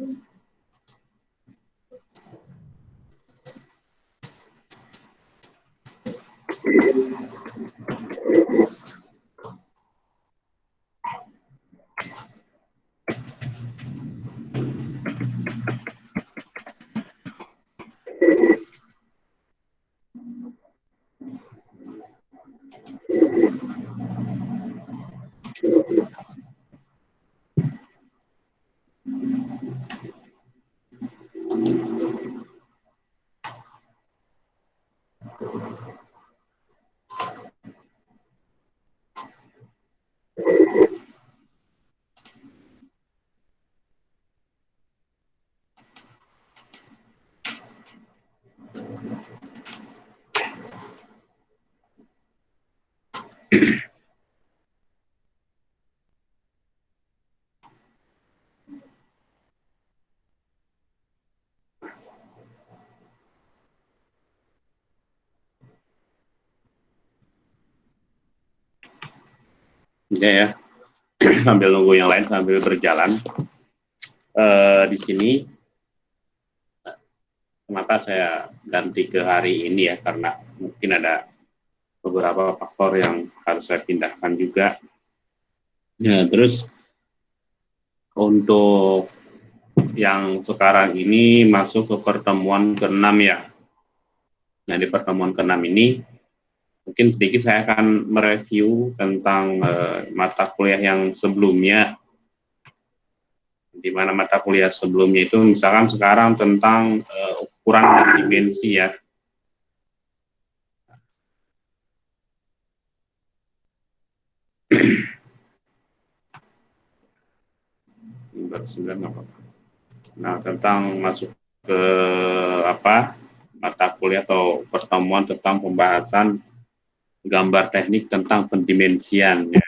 Thank you. Ya, ya. sambil nunggu yang lain sambil berjalan. Uh, di sini kenapa saya ganti ke hari ini ya karena mungkin ada beberapa faktor yang harus saya pindahkan juga. Ya, terus untuk yang sekarang ini masuk ke pertemuan ke-6 ya. Nah, di pertemuan ke-6 ini mungkin sedikit saya akan mereview tentang uh, mata kuliah yang sebelumnya di mana mata kuliah sebelumnya itu misalkan sekarang tentang uh, ukuran dan dimensi ya. Nah, tentang masuk ke apa mata kuliah atau pertemuan tentang pembahasan gambar teknik tentang pendimensian. Ya.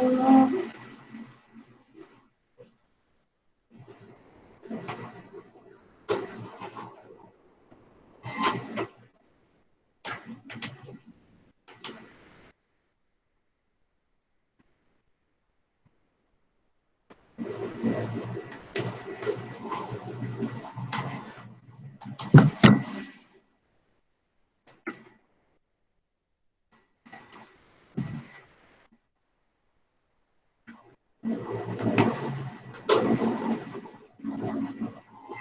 Oh.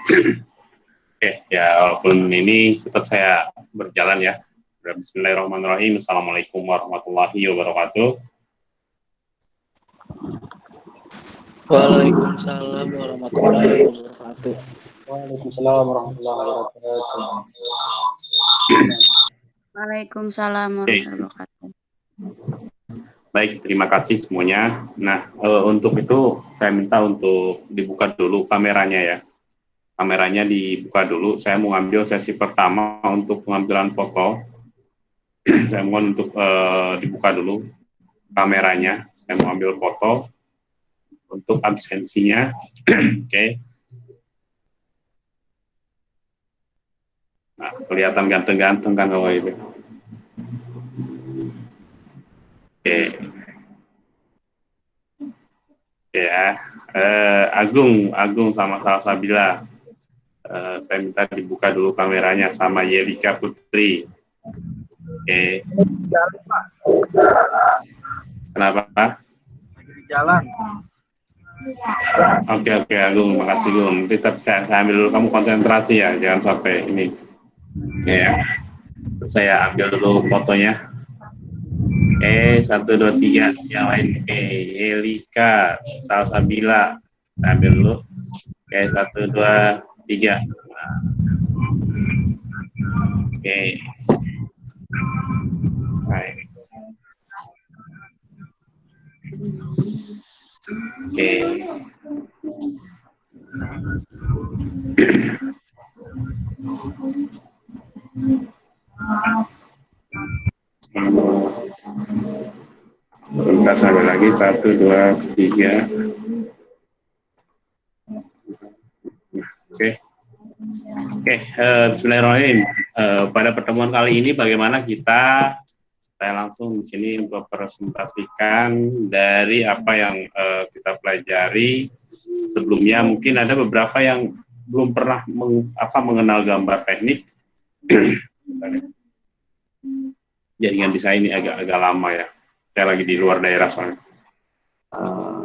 Oke, ya walaupun ini tetap saya berjalan ya. Bismillahirrahmanirrahim. Assalamualaikum warahmatullahi wabarakatuh. Waalaikumsalam warahmatullahi wabarakatuh. Waalaikumsalam warahmatullahi wabarakatuh. Waalaikumsalam warahmatullahi wabarakatuh. Baik, terima kasih semuanya. Nah, e, untuk itu saya minta untuk dibuka dulu kameranya ya. Kameranya dibuka dulu. Saya mau ambil sesi pertama untuk pengambilan foto. saya mohon untuk e, dibuka dulu kameranya. Saya mau ambil foto untuk absensinya. Oke. Okay. Nah, kelihatan ganteng-ganteng kan kalau itu. Oke. Ya, eh, Agung, Agung sama Salsabila. Eh, saya minta dibuka dulu kameranya sama Yelika Putri. Oke. Kenapa? jalan. Oke oke Agung, makasih Gung. Tetap saya, saya ambil dulu kamu konsentrasi ya, jangan sampai ini. Oke ya. Saya ambil dulu fotonya. Eh satu dua tiga, yang lain eh Elika, Salsabila, saya ambil dulu. Oke satu dua tiga. Oke. Baik. Oke. Bentar sampai lagi satu dua tiga. Oke. Oke, uh, Bismillahirrahmanirrahim. Uh, pada pertemuan kali ini bagaimana kita saya langsung di sini mempresentasikan dari apa yang uh, kita pelajari sebelumnya. Mungkin ada beberapa yang belum pernah meng, apa, mengenal gambar teknik. Jaringan di saya ini agak-agak lama ya. Saya lagi di luar daerah soalnya. Uh.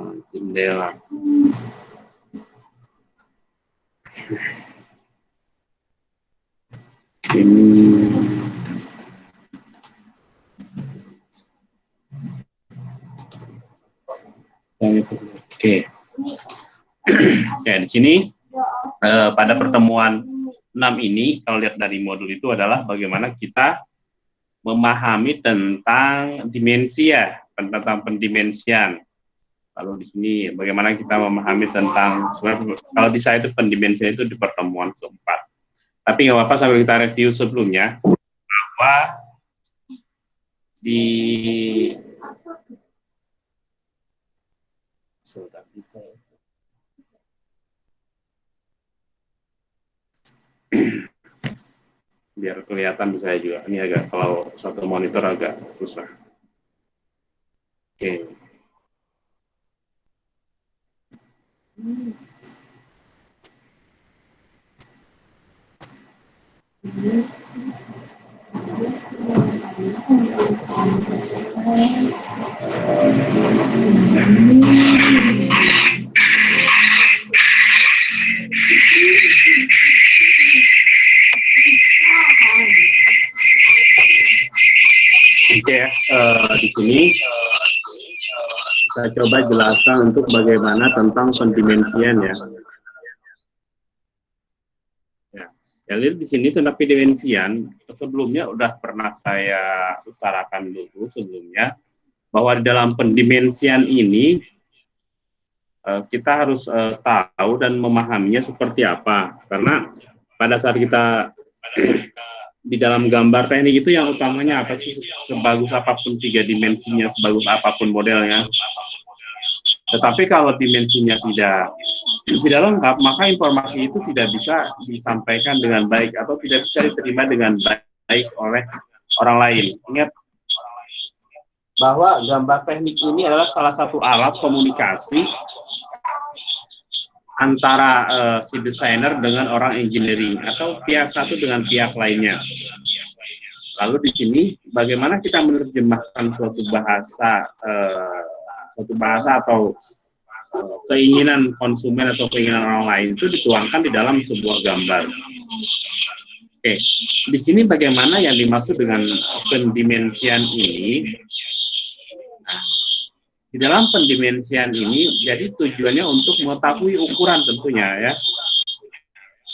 Ini Oke. Oke, di sini eh, pada pertemuan 6 ini kalau lihat dari modul itu adalah bagaimana kita memahami tentang dimensi ya, tentang pendimensian. Lalu di sini bagaimana kita memahami tentang kalau di saya itu pendimensian itu di pertemuan keempat. Tapi nggak apa-apa sambil kita review sebelumnya bahwa di biar kelihatan bisa juga ini agak kalau satu monitor agak susah oke okay. Oke, uh, di sini saya coba jelaskan untuk bagaimana tentang pendimensian ya. Ya, jadi di sini tentang pendimensian sebelumnya udah pernah saya utarakan dulu sebelumnya bahwa di dalam pendimensian ini uh, kita harus uh, tahu dan memahaminya seperti apa karena pada saat kita di dalam gambar teknik itu yang utamanya apa sih? Sebagus apa pun tiga dimensinya sebagus apa pun modelnya. Tetapi kalau dimensinya tidak tidak lengkap maka informasi itu tidak bisa disampaikan dengan baik atau tidak bisa diterima dengan baik oleh orang lain. Ingat bahwa gambar teknik ini adalah salah satu alat komunikasi antara uh, si desainer dengan orang engineering atau pihak satu dengan pihak lainnya. Lalu di sini bagaimana kita menerjemahkan suatu bahasa uh, suatu bahasa atau uh, keinginan konsumen atau keinginan orang lain itu dituangkan di dalam sebuah gambar. Oke, di sini bagaimana yang dimaksud dengan pendimensian ini? Di dalam pendimensian ini, jadi tujuannya untuk mengetahui ukuran tentunya ya.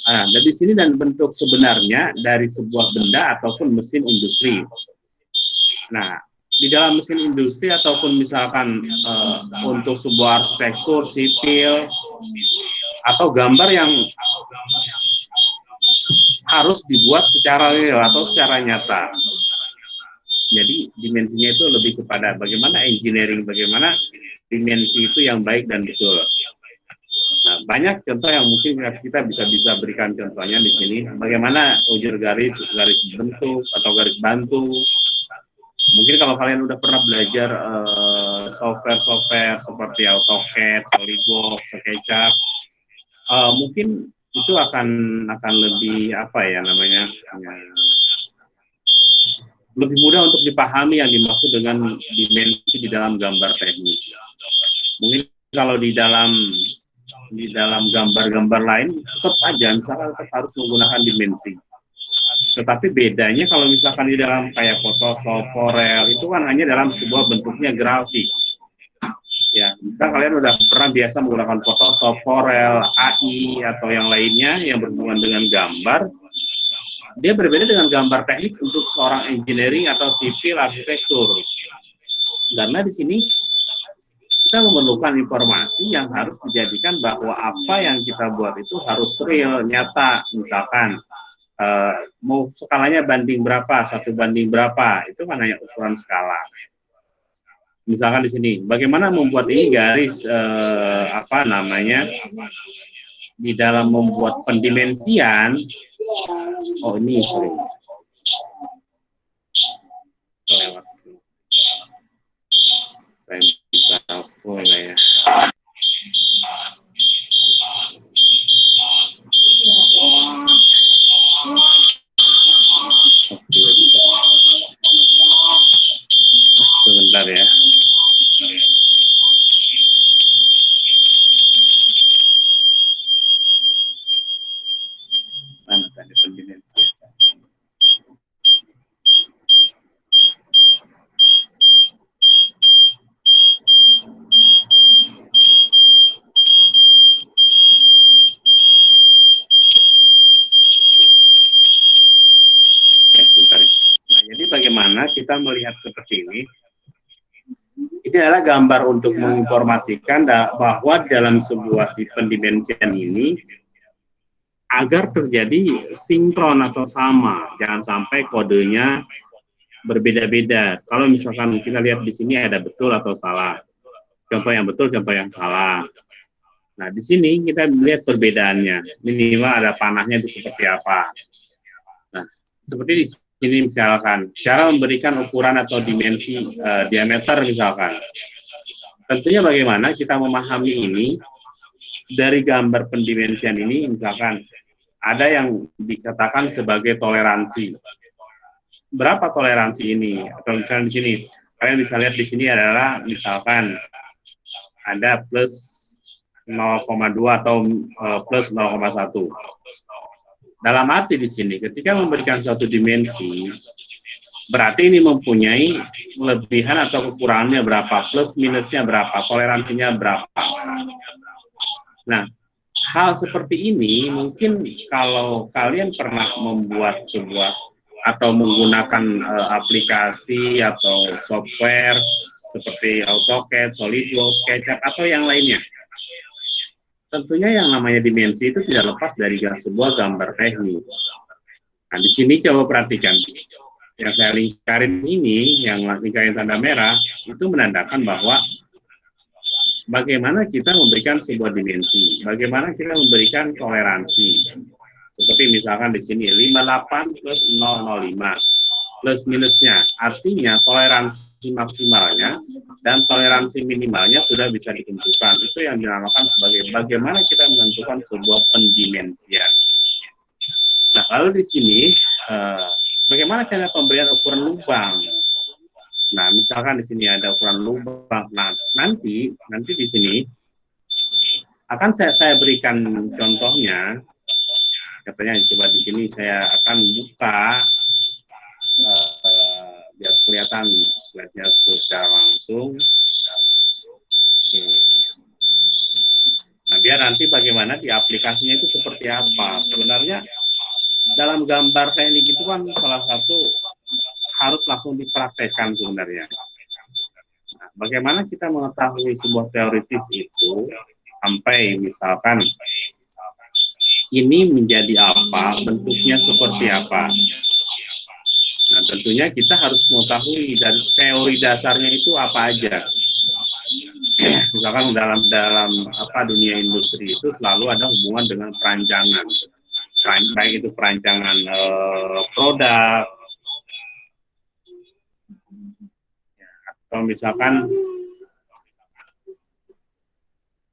Nah, dan di sini dan bentuk sebenarnya dari sebuah benda ataupun mesin industri. Nah, di dalam mesin industri ataupun misalkan uh, untuk sebuah arsitektur sipil atau gambar yang harus dibuat secara real atau secara nyata. Jadi dimensinya itu lebih kepada bagaimana engineering, bagaimana dimensi itu yang baik dan betul. Nah, banyak contoh yang mungkin kita bisa bisa berikan contohnya di sini. Bagaimana ujur garis, garis bentuk atau garis bantu. Mungkin kalau kalian udah pernah belajar eh, software-software uh, seperti AutoCAD, SolidWorks, SketchUp, uh, mungkin itu akan akan lebih apa ya namanya ya, lebih mudah untuk dipahami yang dimaksud dengan dimensi di dalam gambar teknik. kalau di dalam di dalam gambar-gambar lain tetap aja misalkan tetap harus menggunakan dimensi. Tetapi bedanya kalau misalkan di dalam kayak Photoshop, Corel itu kan hanya dalam sebuah bentuknya grafik. Ya, misal kalian udah pernah biasa menggunakan Photoshop, Corel, AI atau yang lainnya yang berhubungan dengan gambar, dia berbeda dengan gambar teknik untuk seorang engineering atau sipil arsitektur. Karena di sini kita memerlukan informasi yang harus dijadikan bahwa apa yang kita buat itu harus real, nyata. Misalkan uh, mau skalanya banding berapa, satu banding berapa, itu kan hanya ukuran skala. Misalkan di sini, bagaimana membuat ini garis uh, apa namanya di dalam membuat pendimensian oh ini sorry saya bisa full ya Oke, bisa. Sebentar ya. Mana tadi pendimensi? Ya, sebentar. ya. Nah, jadi bagaimana kita melihat seperti ini? Ini adalah gambar untuk menginformasikan bahwa dalam sebuah pendimensian ini agar terjadi sinkron atau sama, jangan sampai kodenya berbeda-beda. Kalau misalkan kita lihat di sini ada betul atau salah, contoh yang betul, contoh yang salah. Nah, di sini kita lihat perbedaannya. Minimal ada panahnya itu seperti apa. Nah, seperti di sini misalkan, cara memberikan ukuran atau dimensi eh, diameter misalkan. Tentunya bagaimana kita memahami ini dari gambar pendimensian ini misalkan ada yang dikatakan sebagai toleransi. Berapa toleransi ini? Atau misalnya di sini, kalian bisa lihat di sini adalah misalkan ada plus 0,2 atau eh, plus 0,1. Dalam arti di sini, ketika memberikan suatu dimensi, berarti ini mempunyai kelebihan atau kekurangannya berapa, plus minusnya berapa, toleransinya berapa. Nah, hal seperti ini mungkin kalau kalian pernah membuat sebuah atau menggunakan eh, aplikasi atau software seperti AutoCAD, SolidWorks, SketchUp atau yang lainnya. Tentunya yang namanya dimensi itu tidak lepas dari sebuah gambar teknik. Nah, di sini coba perhatikan. Yang saya lingkarin ini, yang lingkarin tanda merah, itu menandakan bahwa bagaimana kita memberikan sebuah dimensi, bagaimana kita memberikan toleransi. Seperti misalkan di sini 58 plus 005 plus minusnya, artinya toleransi maksimalnya dan toleransi minimalnya sudah bisa ditentukan. Itu yang dinamakan sebagai bagaimana kita menentukan sebuah pendimensian. Nah, lalu di sini eh, bagaimana cara pemberian ukuran lubang? Nah, misalkan di sini ada ukuran lubang. Nah, nanti nanti di sini akan saya saya berikan contohnya. Katanya coba di sini saya akan buka uh, biar kelihatan slide-nya secara langsung. Oke. Nah, biar nanti bagaimana di aplikasinya itu seperti apa. Sebenarnya dalam gambar teknik itu kan salah satu harus langsung dipraktekkan sebenarnya. Nah, bagaimana kita mengetahui sebuah teoritis itu sampai misalkan ini menjadi apa, bentuknya seperti apa. Nah, tentunya kita harus mengetahui dari teori dasarnya itu apa aja. Misalkan dalam dalam apa dunia industri itu selalu ada hubungan dengan perancangan, baik itu perancangan eh, produk, atau misalkan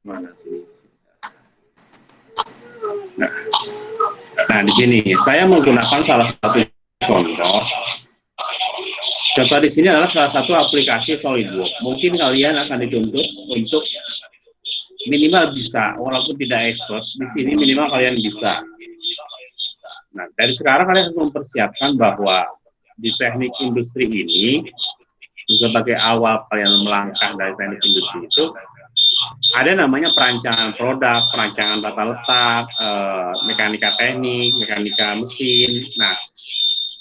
mana sih? Nah, nah di sini saya menggunakan salah satu contoh. Contoh di sini adalah salah satu aplikasi SolidWorks. Mungkin kalian akan dituntut untuk minimal bisa, walaupun tidak expert, di sini minimal kalian bisa. Nah, dari sekarang kalian harus mempersiapkan bahwa di teknik industri ini, sebagai awal kalian melangkah dari teknik industri itu, ada namanya perancangan produk, perancangan tata letak, eh, mekanika teknik, mekanika mesin. Nah,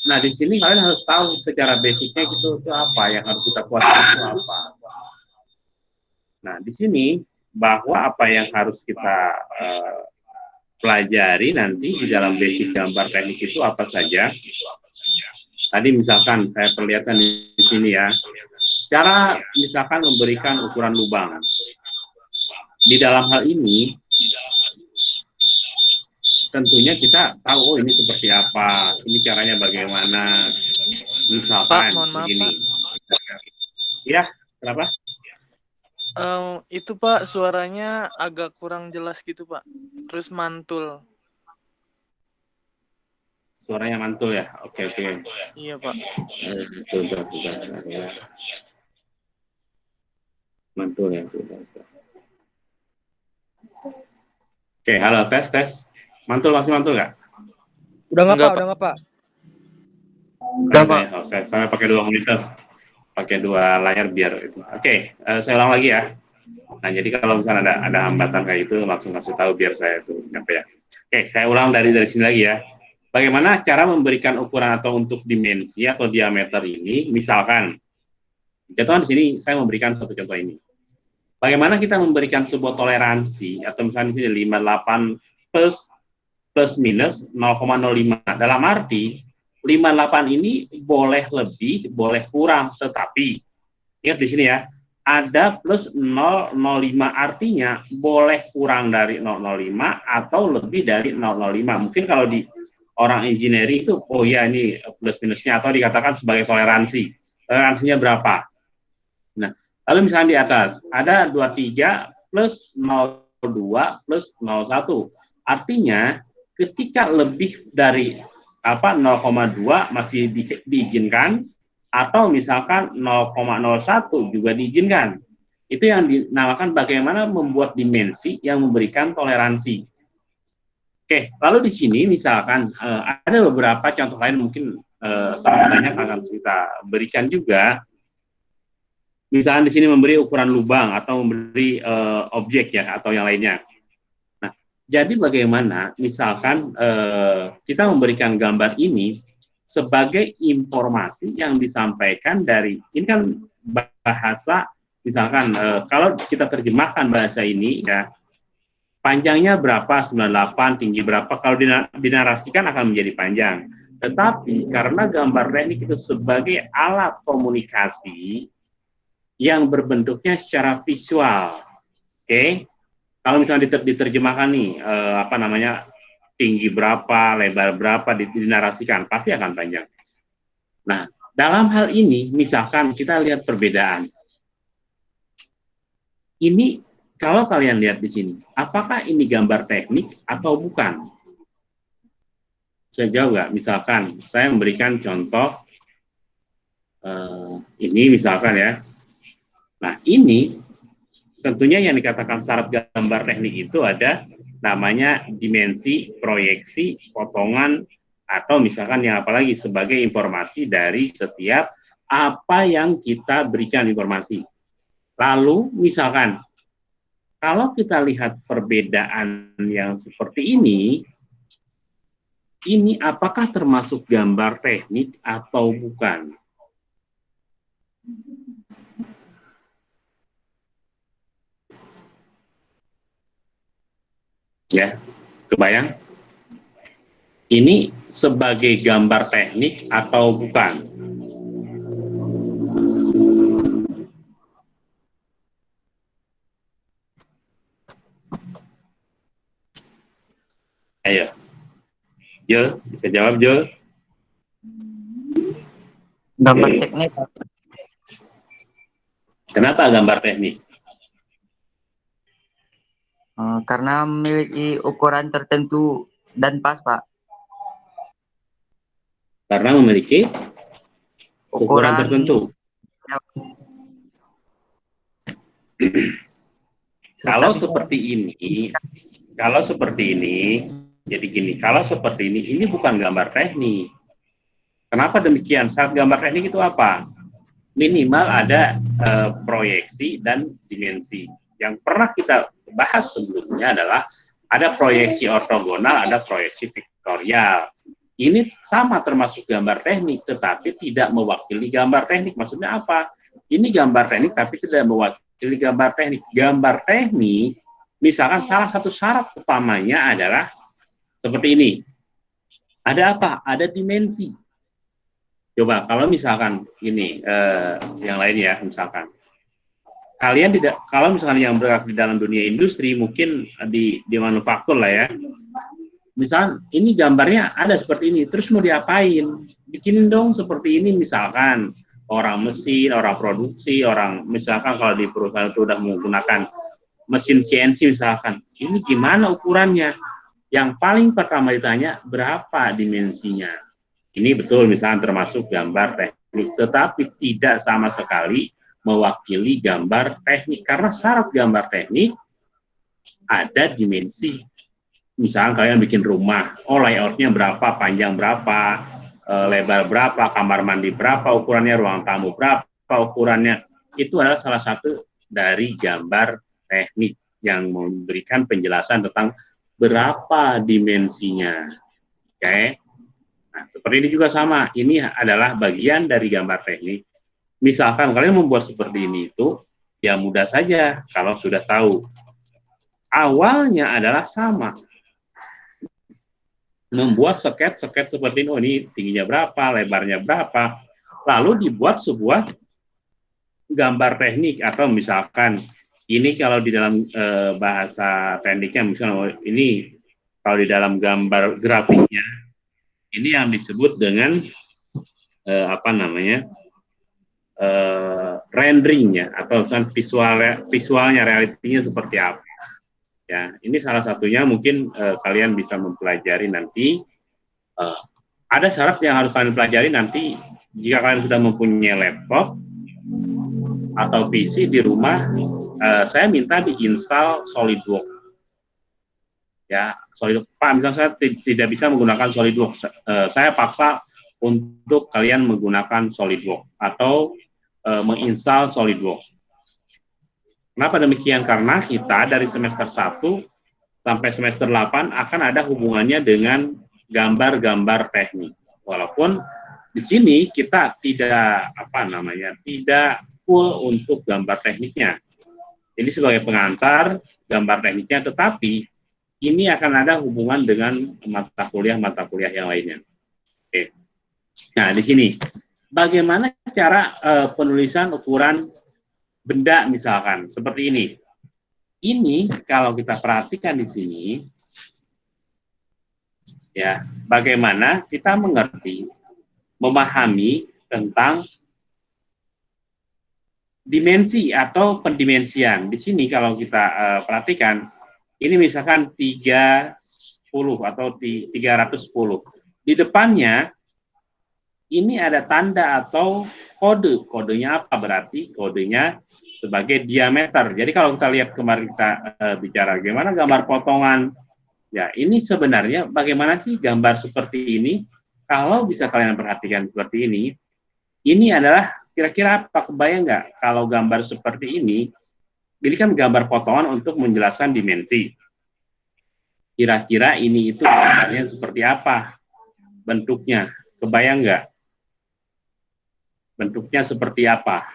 nah di sini kalian harus tahu secara basicnya gitu itu apa yang harus kita kuasai itu apa. Nah, di sini bahwa apa yang harus kita eh, pelajari nanti di dalam basic gambar teknik itu apa saja. Tadi misalkan saya perlihatkan di sini ya, cara misalkan memberikan ukuran lubang di dalam hal ini tentunya kita tahu oh ini seperti apa, ini caranya bagaimana. Misalkan Pak, mohon maaf, begini. Ya, kenapa? Eh, itu Pak suaranya agak kurang jelas gitu Pak. Terus mantul. Suaranya mantul ya. Oke, oke. Iya Pak. Eh, Sudah, sudah, ya. Mantul ya, sudah. sudah. Oke, halo tes tes. Mantul masih mantul nggak? Udah nggak Enggak, Pak? Udah nggak Pak? Udah, Pak. Oh, saya, saya pakai dua monitor, pakai dua layar biar itu. Oke, eh, saya ulang lagi ya. Nah, jadi kalau misalnya ada ada hambatan kayak itu, langsung kasih tahu biar saya itu nyampe ya. Oke, saya ulang dari dari sini lagi ya. Bagaimana cara memberikan ukuran atau untuk dimensi atau diameter ini? Misalkan, contoh di sini saya memberikan satu contoh ini. Bagaimana kita memberikan sebuah toleransi atau misalnya di sini 58 plus plus minus 0,05. Dalam arti 58 ini boleh lebih, boleh kurang, tetapi ingat di sini ya, ada plus 005 artinya boleh kurang dari 005 atau lebih dari 005. Mungkin kalau di orang engineering itu, oh ya ini plus minusnya atau dikatakan sebagai toleransi. Toleransinya berapa? Nah, lalu misalnya di atas ada 23 plus 02 plus 01. Artinya ketika lebih dari apa 0,2 masih di, diizinkan atau misalkan 0,01 juga diizinkan. Itu yang dinamakan bagaimana membuat dimensi yang memberikan toleransi. Oke, lalu di sini misalkan eh, ada beberapa contoh lain mungkin eh, sangat banyak akan kita berikan juga. Misalkan di sini memberi ukuran lubang atau memberi eh, objek ya atau yang lainnya. Jadi bagaimana? Misalkan eh, kita memberikan gambar ini sebagai informasi yang disampaikan dari ini kan bahasa misalkan eh, kalau kita terjemahkan bahasa ini ya panjangnya berapa 98 tinggi berapa kalau dina- dinarasikan akan menjadi panjang. Tetapi karena gambar teknik itu sebagai alat komunikasi yang berbentuknya secara visual oke kalau misalnya diter- diterjemahkan nih eh, apa namanya tinggi berapa, lebar berapa dinarasikan, pasti akan panjang. Nah, dalam hal ini, misalkan kita lihat perbedaan. Ini, kalau kalian lihat di sini, apakah ini gambar teknik atau bukan? Saya jawab nggak? Misalkan, saya memberikan contoh, eh, ini misalkan ya. Nah, ini tentunya yang dikatakan syarat gambar teknik itu ada namanya dimensi, proyeksi, potongan, atau misalkan yang apalagi sebagai informasi dari setiap apa yang kita berikan informasi. Lalu misalkan, kalau kita lihat perbedaan yang seperti ini, ini apakah termasuk gambar teknik atau bukan? Ya, kebayang? Ini sebagai gambar teknik atau bukan? Ayo. Jo, bisa jawab Jo? Gambar Oke. teknik Kenapa gambar teknik? Eh, karena memiliki ukuran tertentu dan pas, Pak. Karena memiliki ukuran tertentu. Kalau bisa- seperti ini, kalau seperti ini, jadi gini, kalau seperti ini, ini bukan gambar teknik. Kenapa demikian? Saat gambar teknik itu apa? Minimal ada eh, proyeksi dan dimensi. Yang pernah kita bahas sebelumnya adalah ada proyeksi ortogonal, ada proyeksi vektorial. Ini sama termasuk gambar teknik, tetapi tidak mewakili gambar teknik. Maksudnya apa? Ini gambar teknik, tapi tidak mewakili gambar teknik. Gambar teknik, misalkan salah satu syarat utamanya adalah seperti ini. Ada apa? Ada dimensi. Coba kalau misalkan ini eh, yang lain ya, misalkan kalian tidak kalau misalkan yang bergerak di dalam dunia industri mungkin di di manufaktur lah ya. Misal ini gambarnya ada seperti ini, terus mau diapain? Bikinin dong seperti ini misalkan orang mesin, orang produksi, orang misalkan kalau di perusahaan itu sudah menggunakan mesin CNC misalkan, ini gimana ukurannya? Yang paling pertama ditanya berapa dimensinya? Ini betul misalkan termasuk gambar teknik, tetapi tidak sama sekali mewakili gambar teknik karena syarat gambar teknik ada dimensi. Misalkan kalian bikin rumah, oh layoutnya berapa, panjang berapa, eh, lebar berapa, kamar mandi berapa, ukurannya ruang tamu berapa, ukurannya itu adalah salah satu dari gambar teknik yang memberikan penjelasan tentang berapa dimensinya. Oke. Nah, seperti ini juga sama. Ini adalah bagian dari gambar teknik. Misalkan kalian membuat seperti ini itu, ya mudah saja kalau sudah tahu. Awalnya adalah sama. Membuat seket-seket seperti ini, oh ini tingginya berapa, lebarnya berapa. Lalu dibuat sebuah gambar teknik atau misalkan ini kalau di dalam eh, bahasa tekniknya misalnya oh, ini kalau di dalam gambar grafiknya ini yang disebut dengan eh, apa namanya eh, renderingnya atau visual visualnya realitinya seperti apa. Ya ini salah satunya mungkin eh, kalian bisa mempelajari nanti. Eh, ada syarat yang harus kalian pelajari nanti jika kalian sudah mempunyai laptop atau PC di rumah. Eh, saya minta diinstal SolidWorks. Ya SolidWorks Pak misalnya saya ti- tidak bisa menggunakan SolidWorks Eh, saya paksa untuk kalian menggunakan SolidWorks atau eh, menginstal SolidWorks. Kenapa demikian? Karena kita dari semester 1 sampai semester 8 akan ada hubungannya dengan gambar-gambar teknik. Walaupun di sini kita tidak apa namanya tidak full untuk gambar tekniknya. Ini sebagai pengantar gambar tekniknya tetapi ini akan ada hubungan dengan mata kuliah-mata kuliah yang lainnya. Oke. Nah, di sini bagaimana cara eh, penulisan ukuran benda misalkan seperti ini. Ini kalau kita perhatikan di sini ya, bagaimana kita mengerti memahami tentang dimensi atau pendimensian. Di sini kalau kita eh, perhatikan ini misalkan 30 atau di 310. Di depannya ini ada tanda atau kode. Kodenya apa berarti? Kodenya sebagai diameter. Jadi kalau kita lihat kemarin kita eh, bicara bagaimana gambar potongan. Ya, ini sebenarnya bagaimana sih gambar seperti ini? Kalau bisa kalian perhatikan seperti ini, ini adalah kira-kira apa kebayang nggak kalau gambar seperti ini ini kan gambar potongan untuk menjelaskan dimensi. Kira-kira ini itu gambarnya seperti apa? Bentuknya, kebayang nggak? Bentuknya seperti apa?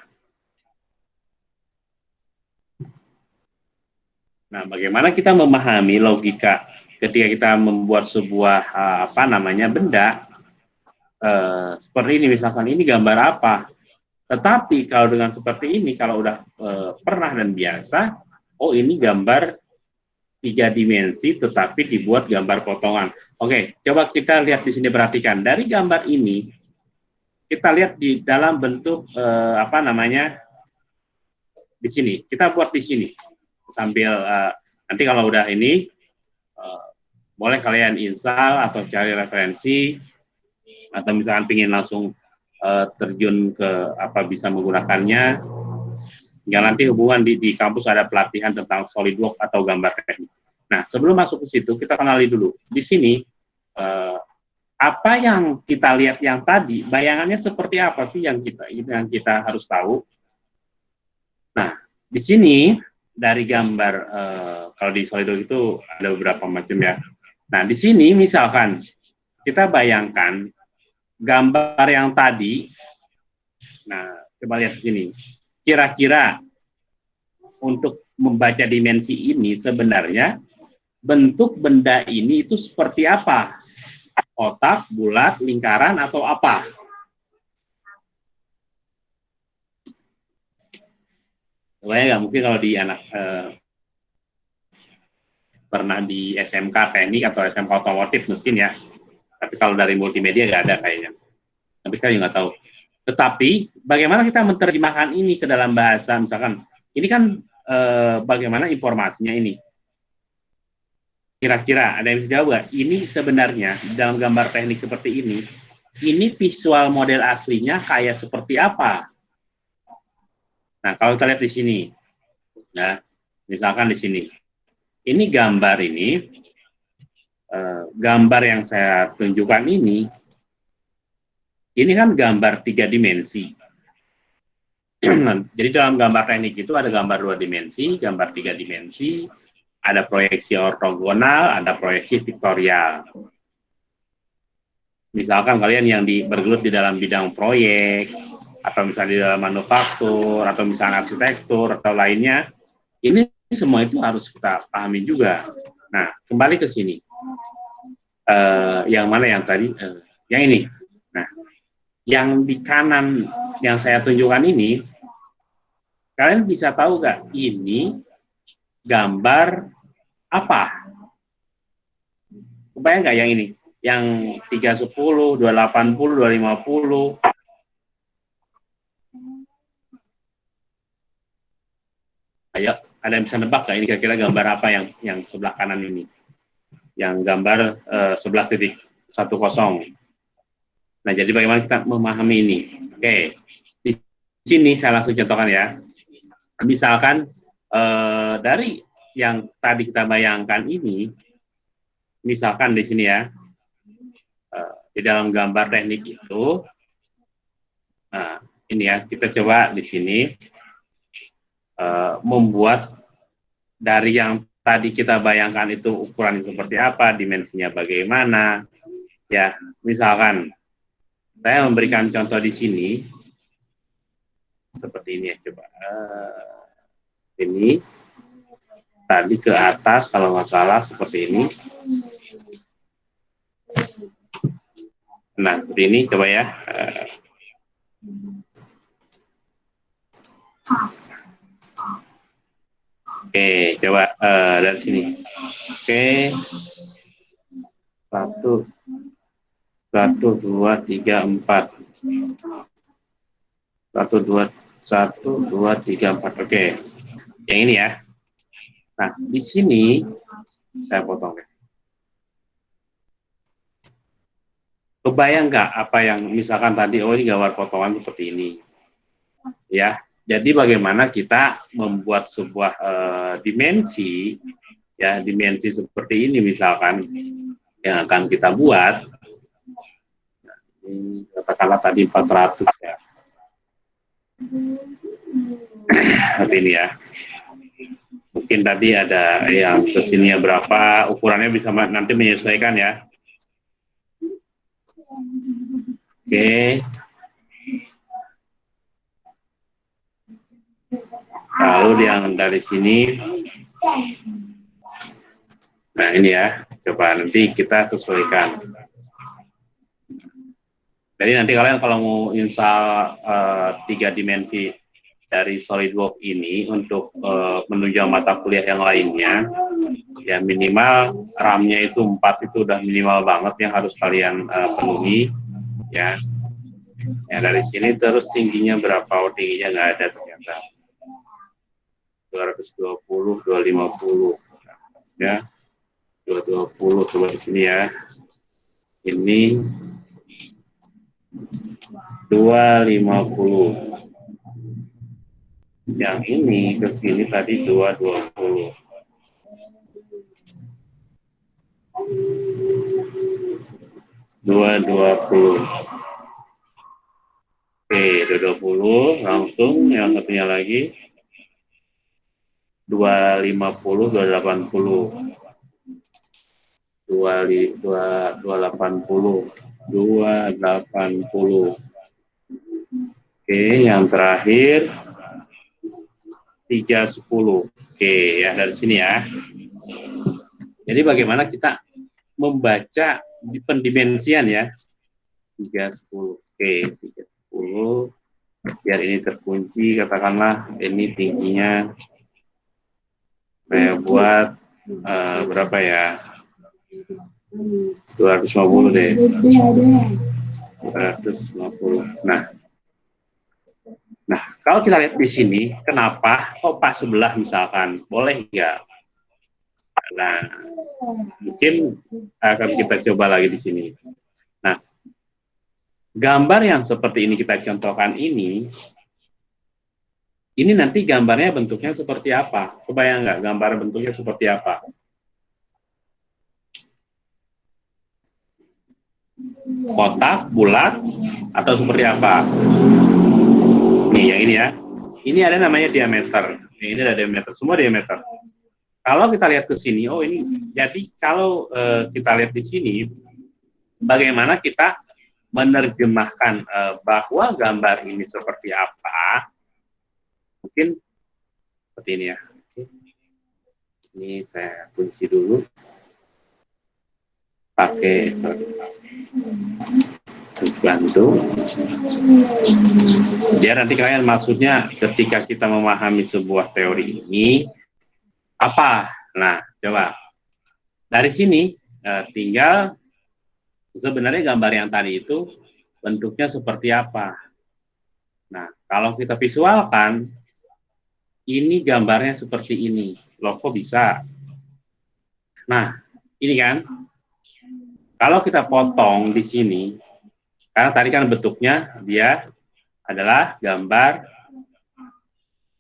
Nah, bagaimana kita memahami logika ketika kita membuat sebuah eh, apa namanya benda eh, seperti ini misalkan ini gambar apa? Tetapi kalau dengan seperti ini, kalau udah eh, pernah dan biasa, oh ini gambar tiga dimensi, tetapi dibuat gambar potongan. Oke, coba kita lihat di sini perhatikan dari gambar ini, kita lihat di dalam bentuk eh, apa namanya di sini. Kita buat di sini sambil eh, nanti kalau udah ini eh, boleh kalian install atau cari referensi atau misalkan ingin langsung eh, terjun ke apa bisa menggunakannya Hingga nanti hubungan di, di kampus ada pelatihan tentang SolidWorks atau gambar teknik. Nah, sebelum masuk ke situ, kita kenali dulu. Di sini, eh, apa yang kita lihat yang tadi, bayangannya seperti apa sih yang kita yang kita harus tahu? Nah, di sini dari gambar eh, kalau di SolidWorks itu ada beberapa macam ya. Nah, di sini misalkan kita bayangkan gambar yang tadi. Nah, coba lihat di sini. Kira-kira untuk membaca dimensi ini sebenarnya bentuk benda ini itu seperti apa? Otak, bulat, lingkaran, atau apa? Pokoknya nggak mungkin kalau di anak eh, pernah di SMK teknik atau SMK otomotif mesin ya. Tapi kalau dari multimedia nggak ada kayaknya. Tapi saya nggak tahu. Tetapi bagaimana kita menerjemahkan ini ke dalam bahasa, misalkan ini kan eh, bagaimana informasinya ini? Kira-kira ada yang bisa jawab Ini sebenarnya dalam gambar teknik seperti ini, ini visual model aslinya kayak seperti apa? Nah, kalau kita lihat di sini, ya, misalkan di sini, ini gambar ini, eh, gambar yang saya tunjukkan ini, ini kan gambar tiga dimensi. Jadi dalam gambar teknik itu ada gambar dua dimensi, gambar tiga dimensi, ada proyeksi ortogonal, ada proyeksi vektorial. Misalkan kalian yang di, bergelut di dalam bidang proyek, atau misalnya di dalam manufaktur, atau misalnya arsitektur, atau lainnya, ini semua itu harus kita pahami juga. Nah, kembali ke sini. Uh, yang mana yang tadi? Uh, yang ini. Nah, yang di kanan yang saya tunjukkan ini, kalian bisa tahu gak ini gambar apa? Kebayang nggak yang ini? Yang 310, 280, 250. Ayo, ada yang bisa nebak nggak ini kira-kira gambar apa yang yang sebelah kanan ini? Yang gambar uh, 11.10. Nah, jadi bagaimana kita memahami ini? Oke, di sini saya langsung contohkan ya. Misalkan eh, dari yang tadi kita bayangkan ini, misalkan di sini ya, eh, di dalam gambar teknik itu, nah ini ya, kita coba di sini eh, membuat dari yang tadi kita bayangkan itu ukuran seperti apa, dimensinya bagaimana, ya, misalkan saya memberikan contoh di sini seperti ini ya, coba. Uh, ini tadi ke atas kalau nggak salah seperti ini. Nah, seperti ini coba ya. Oke, coba uh, dari sini. Oke. Satu, satu, dua, tiga, empat. Satu, dua, satu, dua, tiga, empat. Oke yang ini ya. Nah, di sini saya potong ya. Kebayang nggak apa yang misalkan tadi, oh ini gambar potongan seperti ini. Ya, jadi bagaimana kita membuat sebuah uh, dimensi, ya dimensi seperti ini misalkan yang akan kita buat. Nah, katakanlah tadi 400 ya. Seperti ini ya mungkin tadi ada yang ke sininya berapa, ukurannya bisa nanti menyesuaikan ya. Oke. Lalu yang dari sini, nah ini ya, coba nanti kita sesuaikan. Jadi nanti kalian kalau mau install uh, tiga dimensi dari SolidWorks ini untuk uh, menunjang mata kuliah yang lainnya, ya minimal RAM-nya itu 4 itu udah minimal banget yang harus kalian uh, penuhi, ya. Ya dari sini terus tingginya berapa? Oh, tingginya nggak ada ternyata. 220, 250, ya. 220 coba di sini ya. Ini 250 yang ini ke sini tadi 220. Dua dua puluh. Oke, dua dua puluh langsung yang satunya lagi dua lima puluh dua delapan puluh dua dua dua delapan puluh dua delapan puluh. Oke, yang terakhir tiga sepuluh. Oke, ya dari sini ya. Jadi bagaimana kita membaca di pendimensian ya. 310. Oke, 310. Biar ini terkunci, katakanlah ini tingginya saya buat uh, berapa ya? 250 deh. 250. Nah. Nah, kalau kita lihat di sini, kenapa kok sebelah misalkan? Boleh nggak? Nah, mungkin akan kita coba lagi di sini. Nah, gambar yang seperti ini kita contohkan ini, ini nanti gambarnya bentuknya seperti apa? Kebayang nggak gambar bentuknya seperti apa? Kotak, bulat, atau seperti apa? Nih, yang ini ya. Ini ada namanya diameter. Ini ada diameter, semua diameter. Kalau kita lihat ke sini, oh ini, jadi kalau uh, kita lihat di sini, bagaimana kita menerjemahkan uh, bahwa gambar ini seperti apa, mungkin seperti ini ya. Ini saya kunci dulu. Pakai bantu. Ya nanti kalian maksudnya ketika kita memahami sebuah teori ini, apa? Nah, coba. Dari sini eh, tinggal sebenarnya gambar yang tadi itu bentuknya seperti apa. Nah, kalau kita visualkan, ini gambarnya seperti ini. Loh, kok bisa? Nah, ini kan, kalau kita potong di sini, karena tadi kan bentuknya dia adalah gambar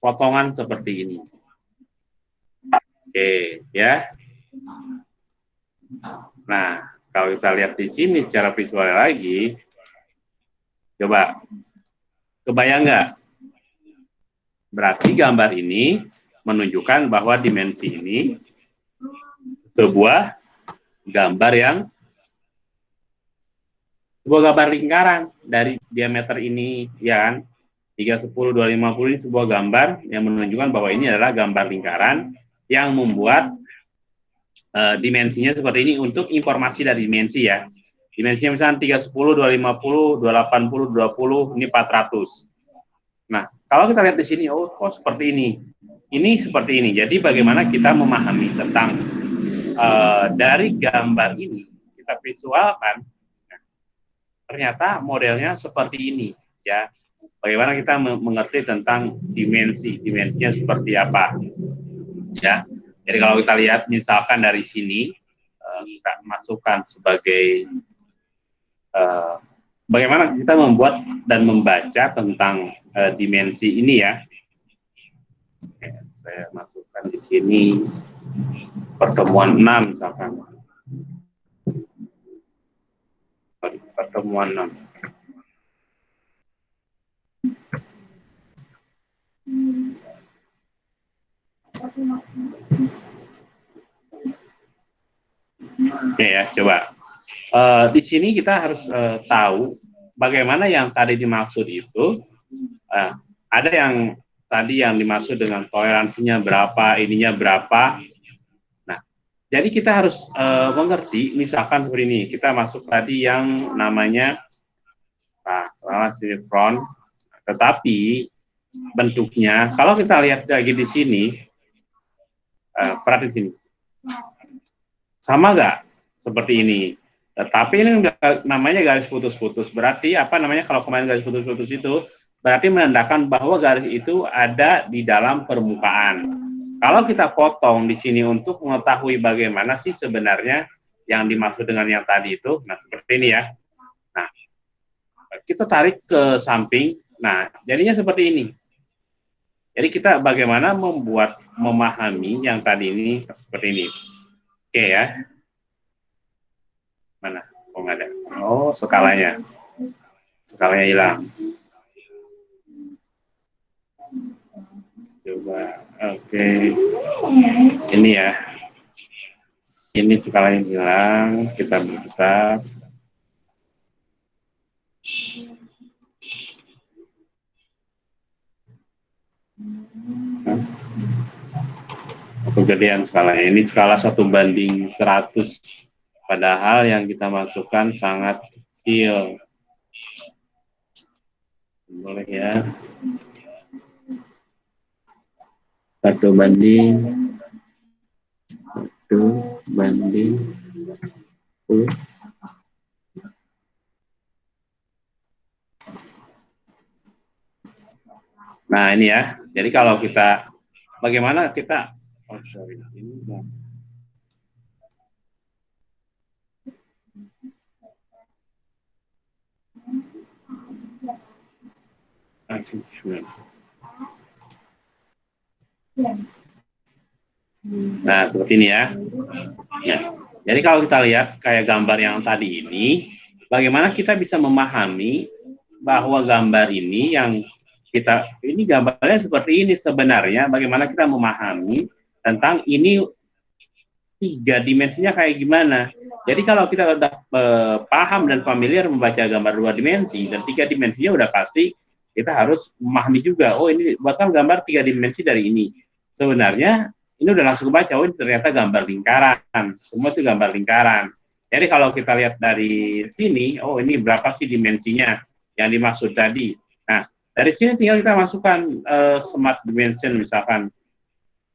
potongan seperti ini. Oke, ya. Nah, kalau kita lihat di sini secara visual lagi, coba, kebayang nggak? Berarti gambar ini menunjukkan bahwa dimensi ini sebuah gambar yang sebuah gambar lingkaran dari diameter ini, ya kan? 310, 250 ini sebuah gambar yang menunjukkan bahwa ini adalah gambar lingkaran yang membuat uh, dimensinya seperti ini untuk informasi dari dimensi ya. Dimensinya misalnya 310, 250, 280, 20, ini 400. Nah, kalau kita lihat di sini, oh kok seperti ini. Ini seperti ini. Jadi bagaimana kita memahami tentang uh, dari gambar ini, kita visualkan, ternyata modelnya seperti ini. ya. Bagaimana kita mengerti tentang dimensi, dimensinya seperti apa ya. Jadi kalau kita lihat misalkan dari sini uh, kita masukkan sebagai uh, bagaimana kita membuat dan membaca tentang uh, dimensi ini ya. Saya masukkan di sini pertemuan 6 misalkan. Pertemuan 6. Hmm. Oke ya, coba. Uh, di sini kita harus uh, tahu bagaimana yang tadi dimaksud itu. Uh, ada yang tadi yang dimaksud dengan toleransinya berapa, ininya berapa. Jadi kita harus uh, mengerti, misalkan seperti ini, kita masuk tadi yang namanya nah, front, tetapi bentuknya, kalau kita lihat lagi di sini, uh, sini. Sama nggak seperti ini? Tetapi ini namanya garis putus-putus. Berarti apa namanya kalau kemarin garis putus-putus itu berarti menandakan bahwa garis itu ada di dalam permukaan. Kalau kita potong di sini untuk mengetahui bagaimana sih sebenarnya yang dimaksud dengan yang tadi itu, nah seperti ini ya. Nah, kita tarik ke samping. Nah, jadinya seperti ini. Jadi kita bagaimana membuat memahami yang tadi ini seperti ini. Oke ya. Mana? Oh ada. Oh skalanya. Skalanya hilang. Coba. Oke. Ini ya. Ini skalanya hilang. Kita berbesar. Kegedean skalanya. Ini skala satu banding 100. Padahal yang kita masukkan sangat kecil. Boleh ya. Satu banding. Satu banding. 10. Nah ini ya, jadi kalau kita bagaimana kita oh sorry ini Nah, seperti ini ya. ya. Jadi kalau kita lihat kayak gambar yang tadi ini, bagaimana kita bisa memahami bahwa gambar ini yang kita ini gambarnya seperti ini sebenarnya bagaimana kita memahami tentang ini tiga dimensinya kayak gimana. Jadi kalau kita udah eh, paham dan familiar membaca gambar dua dimensi dan tiga dimensinya udah pasti kita harus memahami juga. Oh ini buatkan gambar tiga dimensi dari ini. Sebenarnya ini udah langsung baca. Oh ternyata gambar lingkaran. Semua itu gambar lingkaran. Jadi kalau kita lihat dari sini, oh ini berapa sih dimensinya yang dimaksud tadi. Nah dari sini tinggal kita masukkan uh, smart dimension misalkan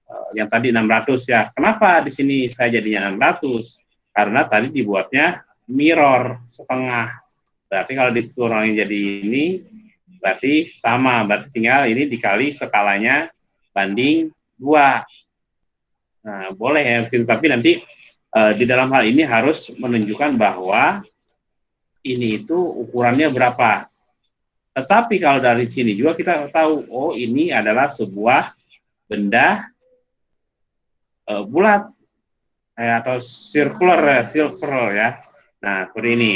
uh, yang tadi 600 ya. Kenapa di sini saya jadinya 600? Karena tadi dibuatnya mirror setengah. Berarti kalau dikurangi jadi ini berarti sama. Berarti tinggal ini dikali skalanya banding 2. Nah, boleh ya, tapi nanti uh, di dalam hal ini harus menunjukkan bahwa ini itu ukurannya berapa tetapi kalau dari sini juga kita tahu, oh ini adalah sebuah benda uh, bulat eh, atau circular circular ya. Nah, seperti ini.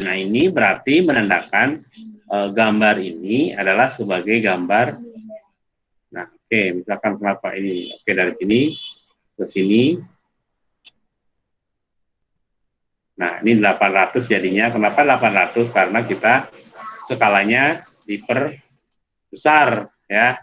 Nah, ini berarti menandakan uh, gambar ini adalah sebagai gambar. Oke, misalkan kenapa ini? Oke, dari sini ke sini. Nah, ini 800 jadinya. Kenapa 800? Karena kita skalanya diperbesar ya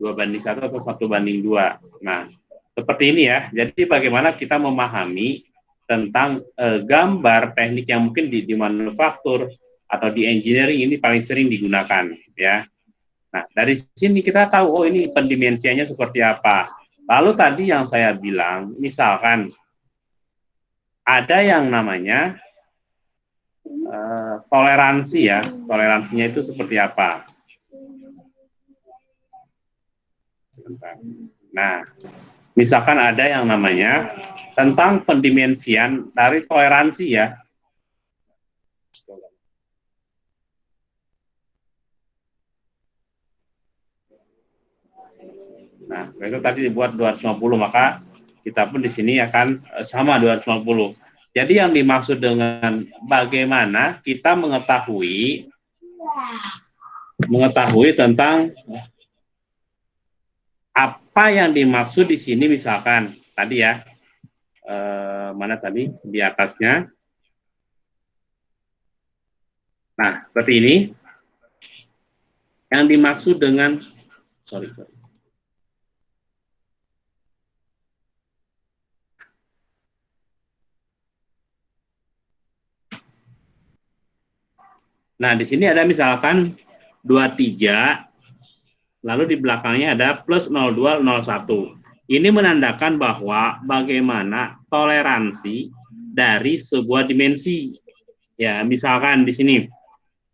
dua banding satu atau satu banding dua. Nah seperti ini ya. Jadi bagaimana kita memahami tentang e, gambar teknik yang mungkin di, di manufaktur atau di engineering ini paling sering digunakan ya. Nah dari sini kita tahu oh ini pendimensiannya seperti apa. Lalu tadi yang saya bilang misalkan ada yang namanya uh, toleransi ya, toleransinya itu seperti apa? Nah, misalkan ada yang namanya tentang pendimensian dari toleransi ya. Nah, itu tadi dibuat 250, maka kita pun di sini akan eh, sama 250. Jadi yang dimaksud dengan bagaimana kita mengetahui mengetahui tentang apa yang dimaksud di sini misalkan tadi ya eh, mana tadi di atasnya. Nah seperti ini. Yang dimaksud dengan sorry, sorry Nah, di sini ada misalkan 23, lalu di belakangnya ada plus 0201. Ini menandakan bahwa bagaimana toleransi dari sebuah dimensi. Ya, misalkan di sini,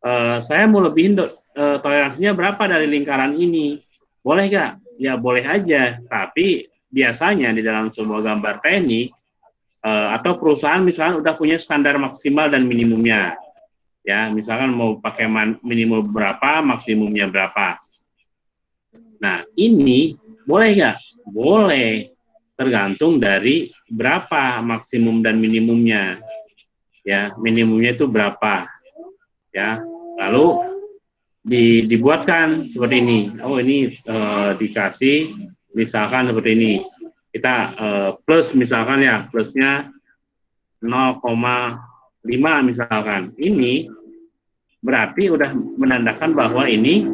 eh, saya mau lebihin eh, toleransinya berapa dari lingkaran ini. Boleh nggak? Ya boleh aja, tapi biasanya di dalam sebuah gambar teknik, eh, atau perusahaan misalnya udah punya standar maksimal dan minimumnya ya misalkan mau pakai minimum berapa maksimumnya berapa Nah, ini boleh nggak? Boleh, tergantung dari berapa maksimum dan minimumnya. Ya, minimumnya itu berapa? Ya, lalu di, dibuatkan seperti ini. Oh, ini eh, dikasih misalkan seperti ini. Kita eh, plus misalkan ya, plusnya 0,5 misalkan. Ini berarti udah menandakan bahwa ini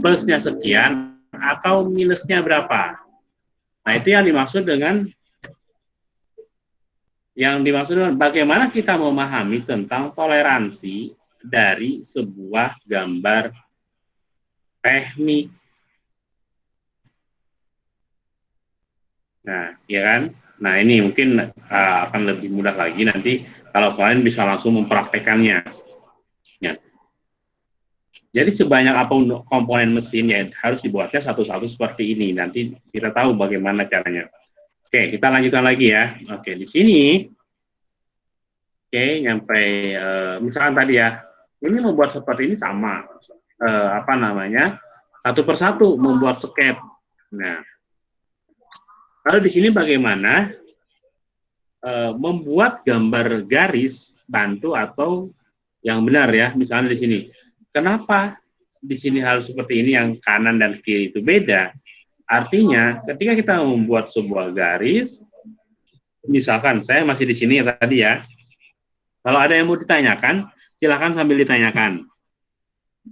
plusnya sekian atau minusnya berapa. Nah, itu yang dimaksud dengan yang dimaksud dengan bagaimana kita memahami tentang toleransi dari sebuah gambar teknik. Nah, ya kan? Nah, ini mungkin uh, akan lebih mudah lagi nanti kalau kalian bisa langsung mempraktekannya. Ya. Jadi sebanyak apa pun komponen mesin ya harus dibuatnya satu-satu seperti ini. Nanti kita tahu bagaimana caranya. Oke, kita lanjutkan lagi ya. Oke, di sini, oke, nyampe, uh, misalkan tadi ya, ini membuat seperti ini sama eh, apa namanya satu persatu membuat skep. Nah, lalu di sini bagaimana eh, membuat gambar garis bantu atau yang benar ya, misalnya di sini. Kenapa di sini harus seperti ini yang kanan dan kiri itu beda? Artinya, ketika kita membuat sebuah garis, misalkan saya masih di sini ya tadi ya, kalau ada yang mau ditanyakan, silahkan sambil ditanyakan.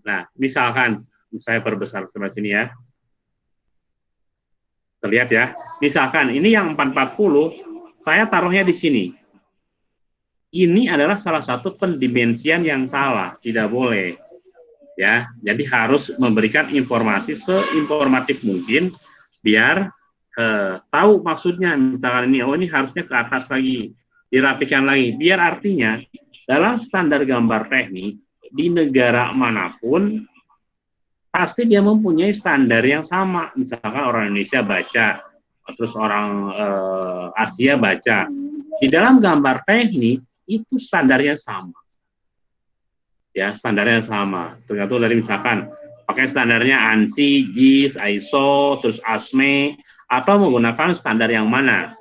Nah, misalkan, saya perbesar sebelah sini ya. Terlihat ya. Misalkan, ini yang 440, saya taruhnya di sini. Ini adalah salah satu pendimensian yang salah, tidak boleh. Ya, jadi harus memberikan informasi seinformatif mungkin biar eh, tahu maksudnya. Misalkan ini, oh ini harusnya ke atas lagi, dirapikan lagi. Biar artinya dalam standar gambar teknik di negara mana pun pasti dia mempunyai standar yang sama. Misalkan orang Indonesia baca, terus orang eh, Asia baca. Di dalam gambar teknik itu standarnya sama. Ya, standarnya sama. Tergantung dari misalkan pakai standarnya ANSI, GIS, ISO, terus ASME, atau menggunakan standar yang mana.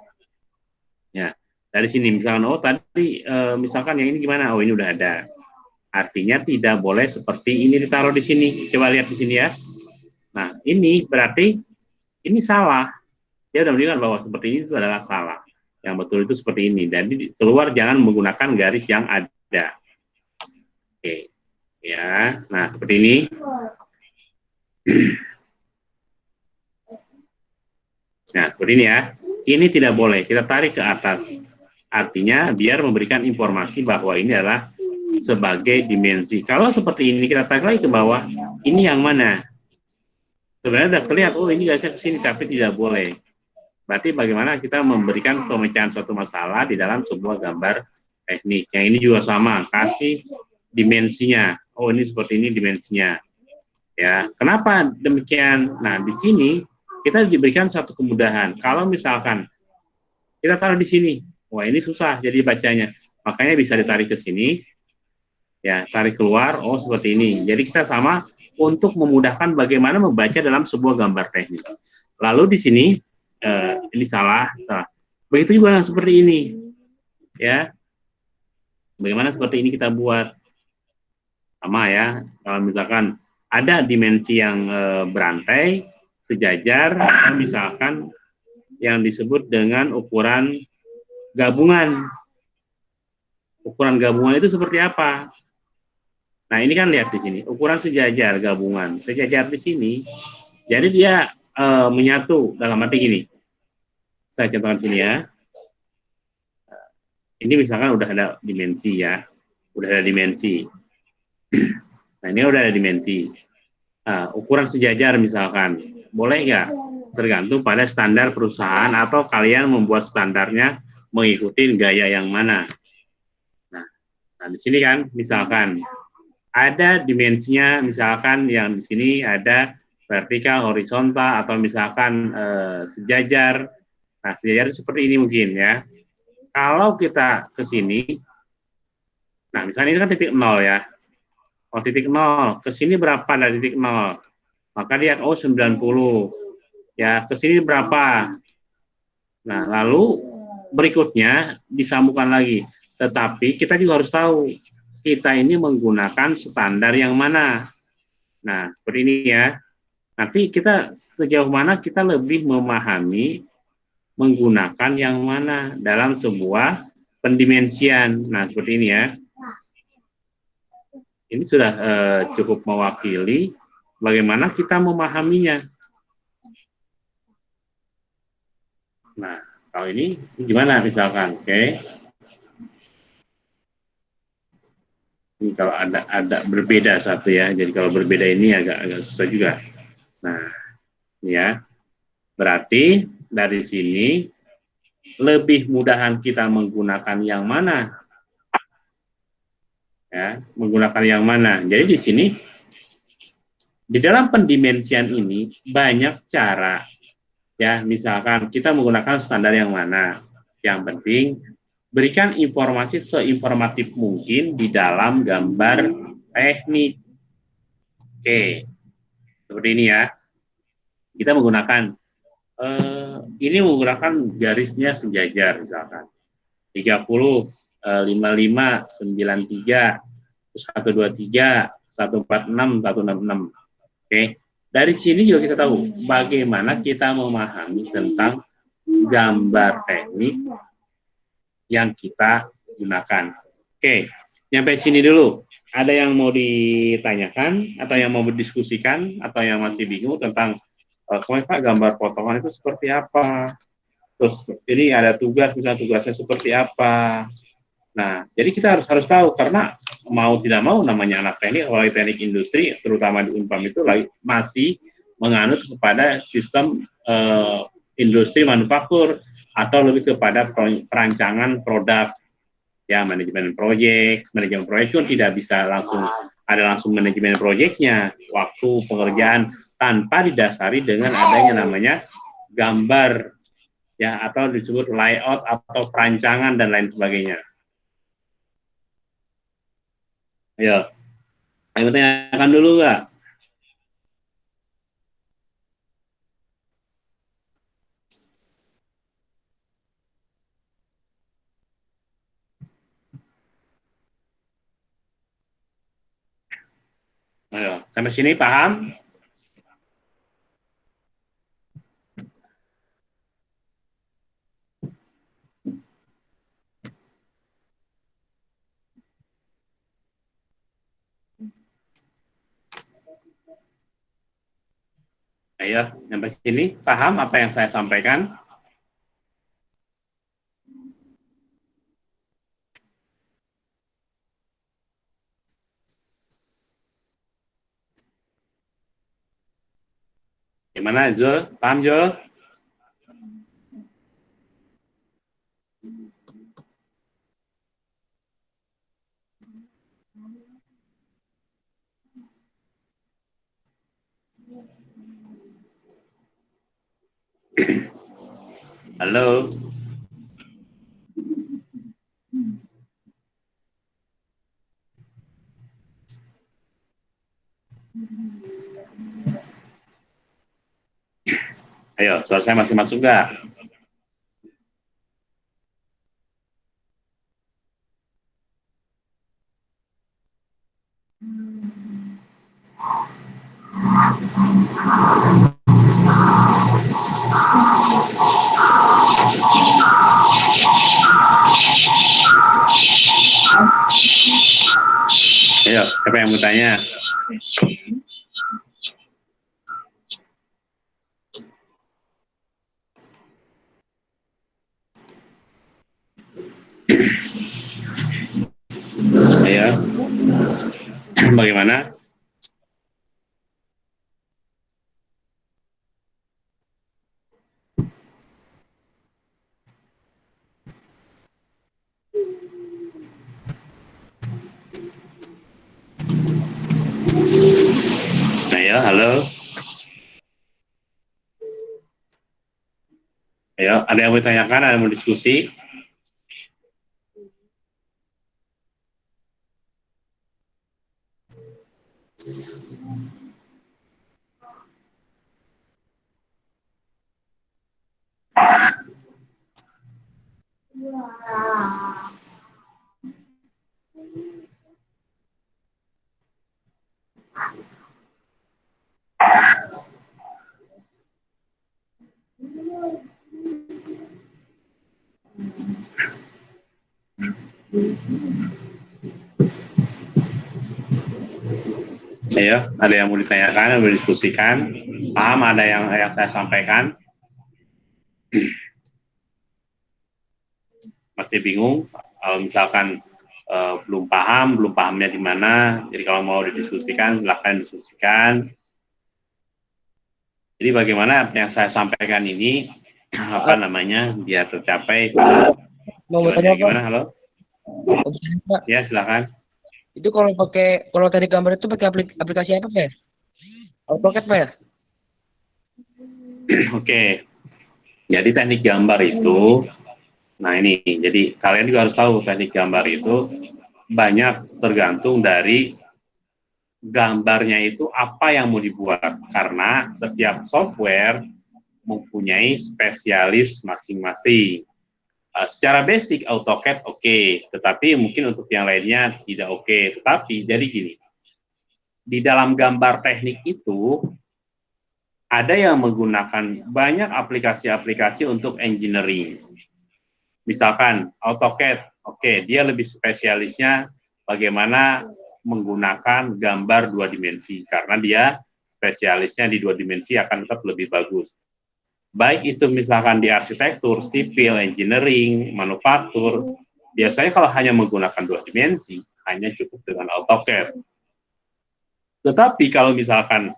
Ya, dari sini misalkan oh tadi e, misalkan yang ini gimana oh ini udah ada artinya tidak boleh seperti ini ditaruh di sini. Coba lihat di sini ya. Nah ini berarti ini salah. Dia udah menunjukkan bahwa seperti ini itu adalah salah. Yang betul itu seperti ini. Dan keluar jangan menggunakan garis yang ada. Oke ya. Nah seperti ini. Nah seperti ini ya. Ini tidak boleh. Kita tarik ke atas. Artinya biar memberikan informasi bahwa ini adalah sebagai dimensi. Kalau seperti ini kita tarik lagi ke bawah, ini yang mana? Sebenarnya sudah terlihat, oh ini garisnya ke sini, tapi tidak boleh. Berarti bagaimana kita memberikan pemecahan suatu masalah di dalam sebuah gambar teknik. Yang ini juga sama, kasih dimensinya. Oh ini seperti ini dimensinya. Ya, kenapa demikian? Nah di sini kita diberikan satu kemudahan. Kalau misalkan kita taruh di sini, Wah ini susah jadi bacanya. Makanya bisa ditarik ke sini, ya tarik keluar. Oh seperti ini. Jadi kita sama untuk memudahkan bagaimana membaca dalam sebuah gambar teknik. Lalu di sini eh, ini salah. Nah, begitu juga seperti ini, ya. Bagaimana seperti ini kita buat sama ya. Kalau misalkan ada dimensi yang eh, berantai, sejajar, misalkan yang disebut dengan ukuran gabungan. Ukuran gabungan itu seperti apa? Nah, ini kan lihat di sini, ukuran sejajar gabungan. Sejajar di sini, jadi dia e, menyatu dalam arti gini. Saya contohkan sini ya. Ini misalkan udah ada dimensi ya. Udah ada dimensi. Nah, ini udah ada dimensi. Nah, ukuran sejajar misalkan. Boleh nggak? Tergantung pada standar perusahaan atau kalian membuat standarnya mengikuti gaya yang mana. Nah, nah di sini kan misalkan ada dimensinya misalkan yang di sini ada vertikal, horizontal atau misalkan eh, sejajar. Nah, sejajar seperti ini mungkin ya. Kalau kita ke sini, nah misalnya ini kan titik nol ya. Oh titik nol, ke sini berapa dari titik nol? Maka lihat, oh 90. Ya, ke sini berapa? Nah, lalu berikutnya disambungkan lagi. Tetapi kita juga harus tahu, kita ini menggunakan standar yang mana. Nah, seperti ini ya. Nanti kita sejauh mana kita lebih memahami menggunakan yang mana dalam sebuah pendimensian. Nah, seperti ini ya. Ini sudah uh, cukup mewakili bagaimana kita memahaminya. Nah, kalau ini gimana misalkan, oke? Okay. Ini kalau ada ada berbeda satu ya, jadi kalau berbeda ini agak agak susah juga. Nah, ya, berarti dari sini lebih mudahan kita menggunakan yang mana ya, menggunakan yang mana. Jadi di sini di dalam pendimensian ini banyak cara. Ya, misalkan kita menggunakan standar yang mana. Yang penting berikan informasi seinformatif mungkin di dalam gambar teknik. Oke. Seperti ini ya. Kita menggunakan eh, ini menggunakan garisnya sejajar misalkan. 30 55 93 123 146 166 oke dari sini juga kita tahu bagaimana kita memahami tentang gambar teknik yang kita gunakan. Oke sampai sini dulu. Ada yang mau ditanyakan atau yang mau berdiskusikan atau yang masih bingung tentang uh, Pak gambar potongan itu seperti apa? Terus ini ada tugas misalnya tugasnya seperti apa? Nah, jadi kita harus harus tahu karena mau tidak mau namanya anak teknik, apalagi teknik industri, terutama di Unpam itu masih menganut kepada sistem uh, industri manufaktur atau lebih kepada perancangan produk ya manajemen proyek manajemen proyek itu tidak bisa langsung ada langsung manajemen proyeknya waktu pengerjaan tanpa didasari dengan adanya namanya gambar ya atau disebut layout atau perancangan dan lain sebagainya Ayo. Ayo tanyakan dulu nggak? Ayo, sampai sini paham? Ayo, sampai sini paham apa yang saya sampaikan? Gimana, Jul? Paham, Jul? Halo. Ayo, suara saya masih masuk nggak? Ayo, siapa yang mau tanya? Ayo. Bagaimana? Ayo, halo. Ayo, ada yang mau ditanyakan, ada yang mau diskusi? Ayo, ada yang mau ditanyakan, mau diskusikan? Paham ada yang yang saya sampaikan? Masih bingung? Kalau misalkan uh, belum paham, belum pahamnya di mana, jadi kalau mau didiskusikan, silahkan diskusikan. Jadi bagaimana yang saya sampaikan ini, apa namanya, biar tercapai. Mau bertanya apa? Gimana, halo? Ya, silakan. Itu kalau pakai kalau tadi gambar itu pakai aplik- aplikasi apa, Pak? AutoCAD, Pak ya? Oke. Jadi teknik gambar itu, nah ini, jadi kalian juga harus tahu teknik gambar itu banyak tergantung dari gambarnya itu apa yang mau dibuat. Karena setiap software mempunyai spesialis masing-masing. Uh, secara basic AutoCAD oke, okay, tetapi mungkin untuk yang lainnya tidak oke. Okay. Tetapi jadi gini, di dalam gambar teknik itu ada yang menggunakan banyak aplikasi-aplikasi untuk engineering. Misalkan AutoCAD, oke, okay, dia lebih spesialisnya bagaimana menggunakan gambar dua dimensi karena dia spesialisnya di dua dimensi akan tetap lebih bagus. Baik itu misalkan di arsitektur, sipil, engineering, manufaktur, biasanya kalau hanya menggunakan dua dimensi, hanya cukup dengan AutoCAD. Tetapi kalau misalkan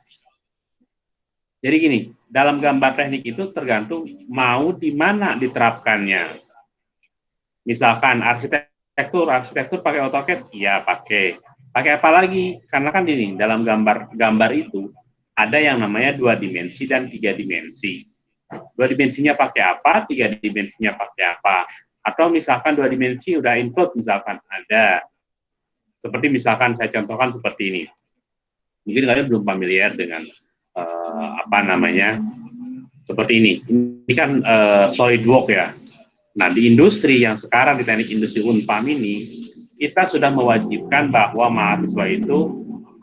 jadi gini, dalam gambar teknik itu tergantung mau di mana diterapkannya. Misalkan arsitektur, arsitektur pakai AutoCAD, ya pakai. Pakai apa lagi? Karena kan ini dalam gambar gambar itu ada yang namanya dua dimensi dan tiga dimensi. Dua dimensinya pakai apa? Tiga dimensinya pakai apa? Atau misalkan dua dimensi udah include misalkan ada. Seperti misalkan saya contohkan seperti ini. Mungkin kalian belum familiar dengan uh, apa namanya seperti ini. Ini kan uh, SolidWorks ya. Nah di industri yang sekarang di teknik industri Unpam ini kita sudah mewajibkan bahwa mahasiswa itu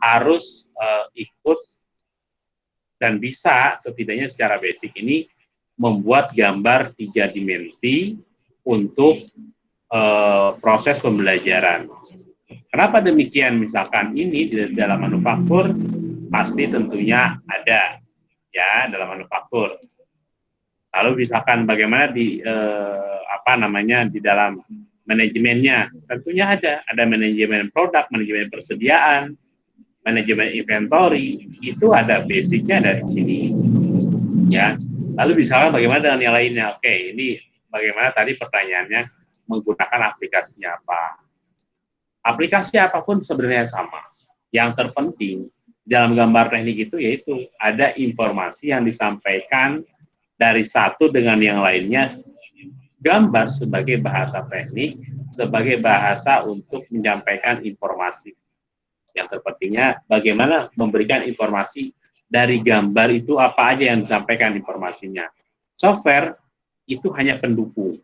harus uh, ikut dan bisa setidaknya secara basic ini membuat gambar tiga dimensi untuk uh, proses pembelajaran. Kenapa demikian? Misalkan ini di dalam manufaktur pasti tentunya ada ya dalam manufaktur. Lalu misalkan bagaimana di eh, apa namanya di dalam manajemennya, tentunya ada ada manajemen produk, manajemen persediaan, manajemen inventory itu ada basicnya dari sini ya. Lalu misalkan bagaimana dengan yang lainnya? Oke, ini bagaimana tadi pertanyaannya menggunakan aplikasinya apa? Aplikasi apa pun sebenarnya sama. Yang terpenting dalam gambar teknik itu yaitu ada informasi yang disampaikan dari satu dengan yang lainnya gambar sebagai bahasa teknik sebagai bahasa untuk menyampaikan informasi yang terpentingnya bagaimana memberikan informasi dari gambar itu apa aja yang disampaikan informasinya. Software itu hanya pendukung.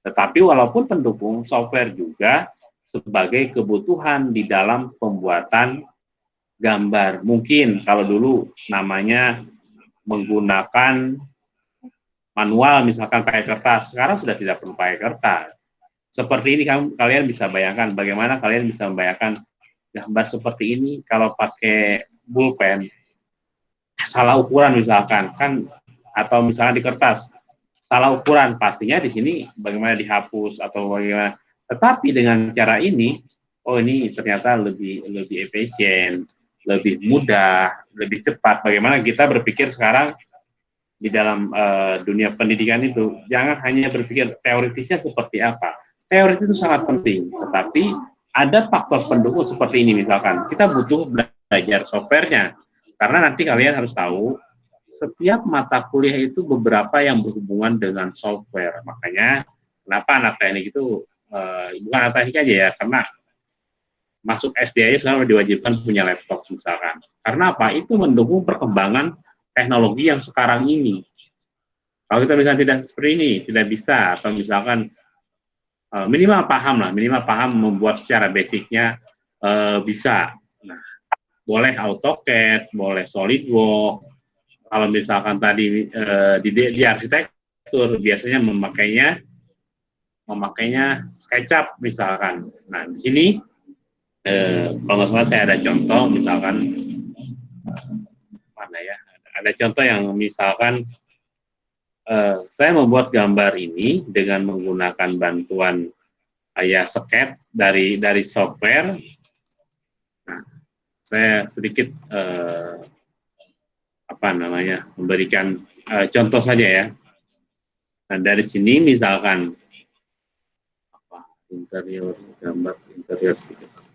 Tetapi walaupun pendukung software juga sebagai kebutuhan di dalam pembuatan gambar. Mungkin kalau dulu namanya menggunakan manual misalkan pakai kertas, sekarang sudah tidak perlu pakai kertas. Seperti ini kalian bisa bayangkan. Bagaimana kalian bisa membayangkan gambar seperti ini kalau pakai pulpen salah ukuran misalkan kan atau misalnya di kertas salah ukuran pastinya di sini bagaimana dihapus atau bagaimana tetapi dengan cara ini, oh ini ternyata lebih lebih efisien, lebih mudah, lebih cepat. Bagaimana kita berpikir sekarang di dalam uh, dunia pendidikan itu, jangan hanya berpikir teoritisnya seperti apa. Teoritis itu sangat penting, tetapi ada faktor pendukung seperti ini misalkan. Kita butuh belajar softwarenya, karena nanti kalian harus tahu setiap mata kuliah itu beberapa yang berhubungan dengan software. Makanya kenapa anak teknik itu uh, bukan anak teknik aja ya, karena masuk SD aja sekarang diwajibkan punya laptop misalkan. Karena apa? Itu mendukung perkembangan teknologi yang sekarang ini. Kalau kita misalnya tidak seperti ini, tidak bisa, atau misalkan uh, minimal paham lah, minimal paham membuat secara basicnya uh, bisa. Boleh AutoCAD, boleh SolidWorks. Kalau misalkan tadi uh, di, di arsitektur biasanya memakainya memakainya SketchUp misalkan. Nah, di sini eh, kalau nggak salah saya ada contoh misalkan mana ya? Ada contoh yang misalkan eh, saya membuat gambar ini dengan menggunakan bantuan ya sket dari dari software. Saya sedikit eh, apa namanya memberikan eh, contoh saja ya. Nah, dari sini misalkan interior gambar interior sedikit.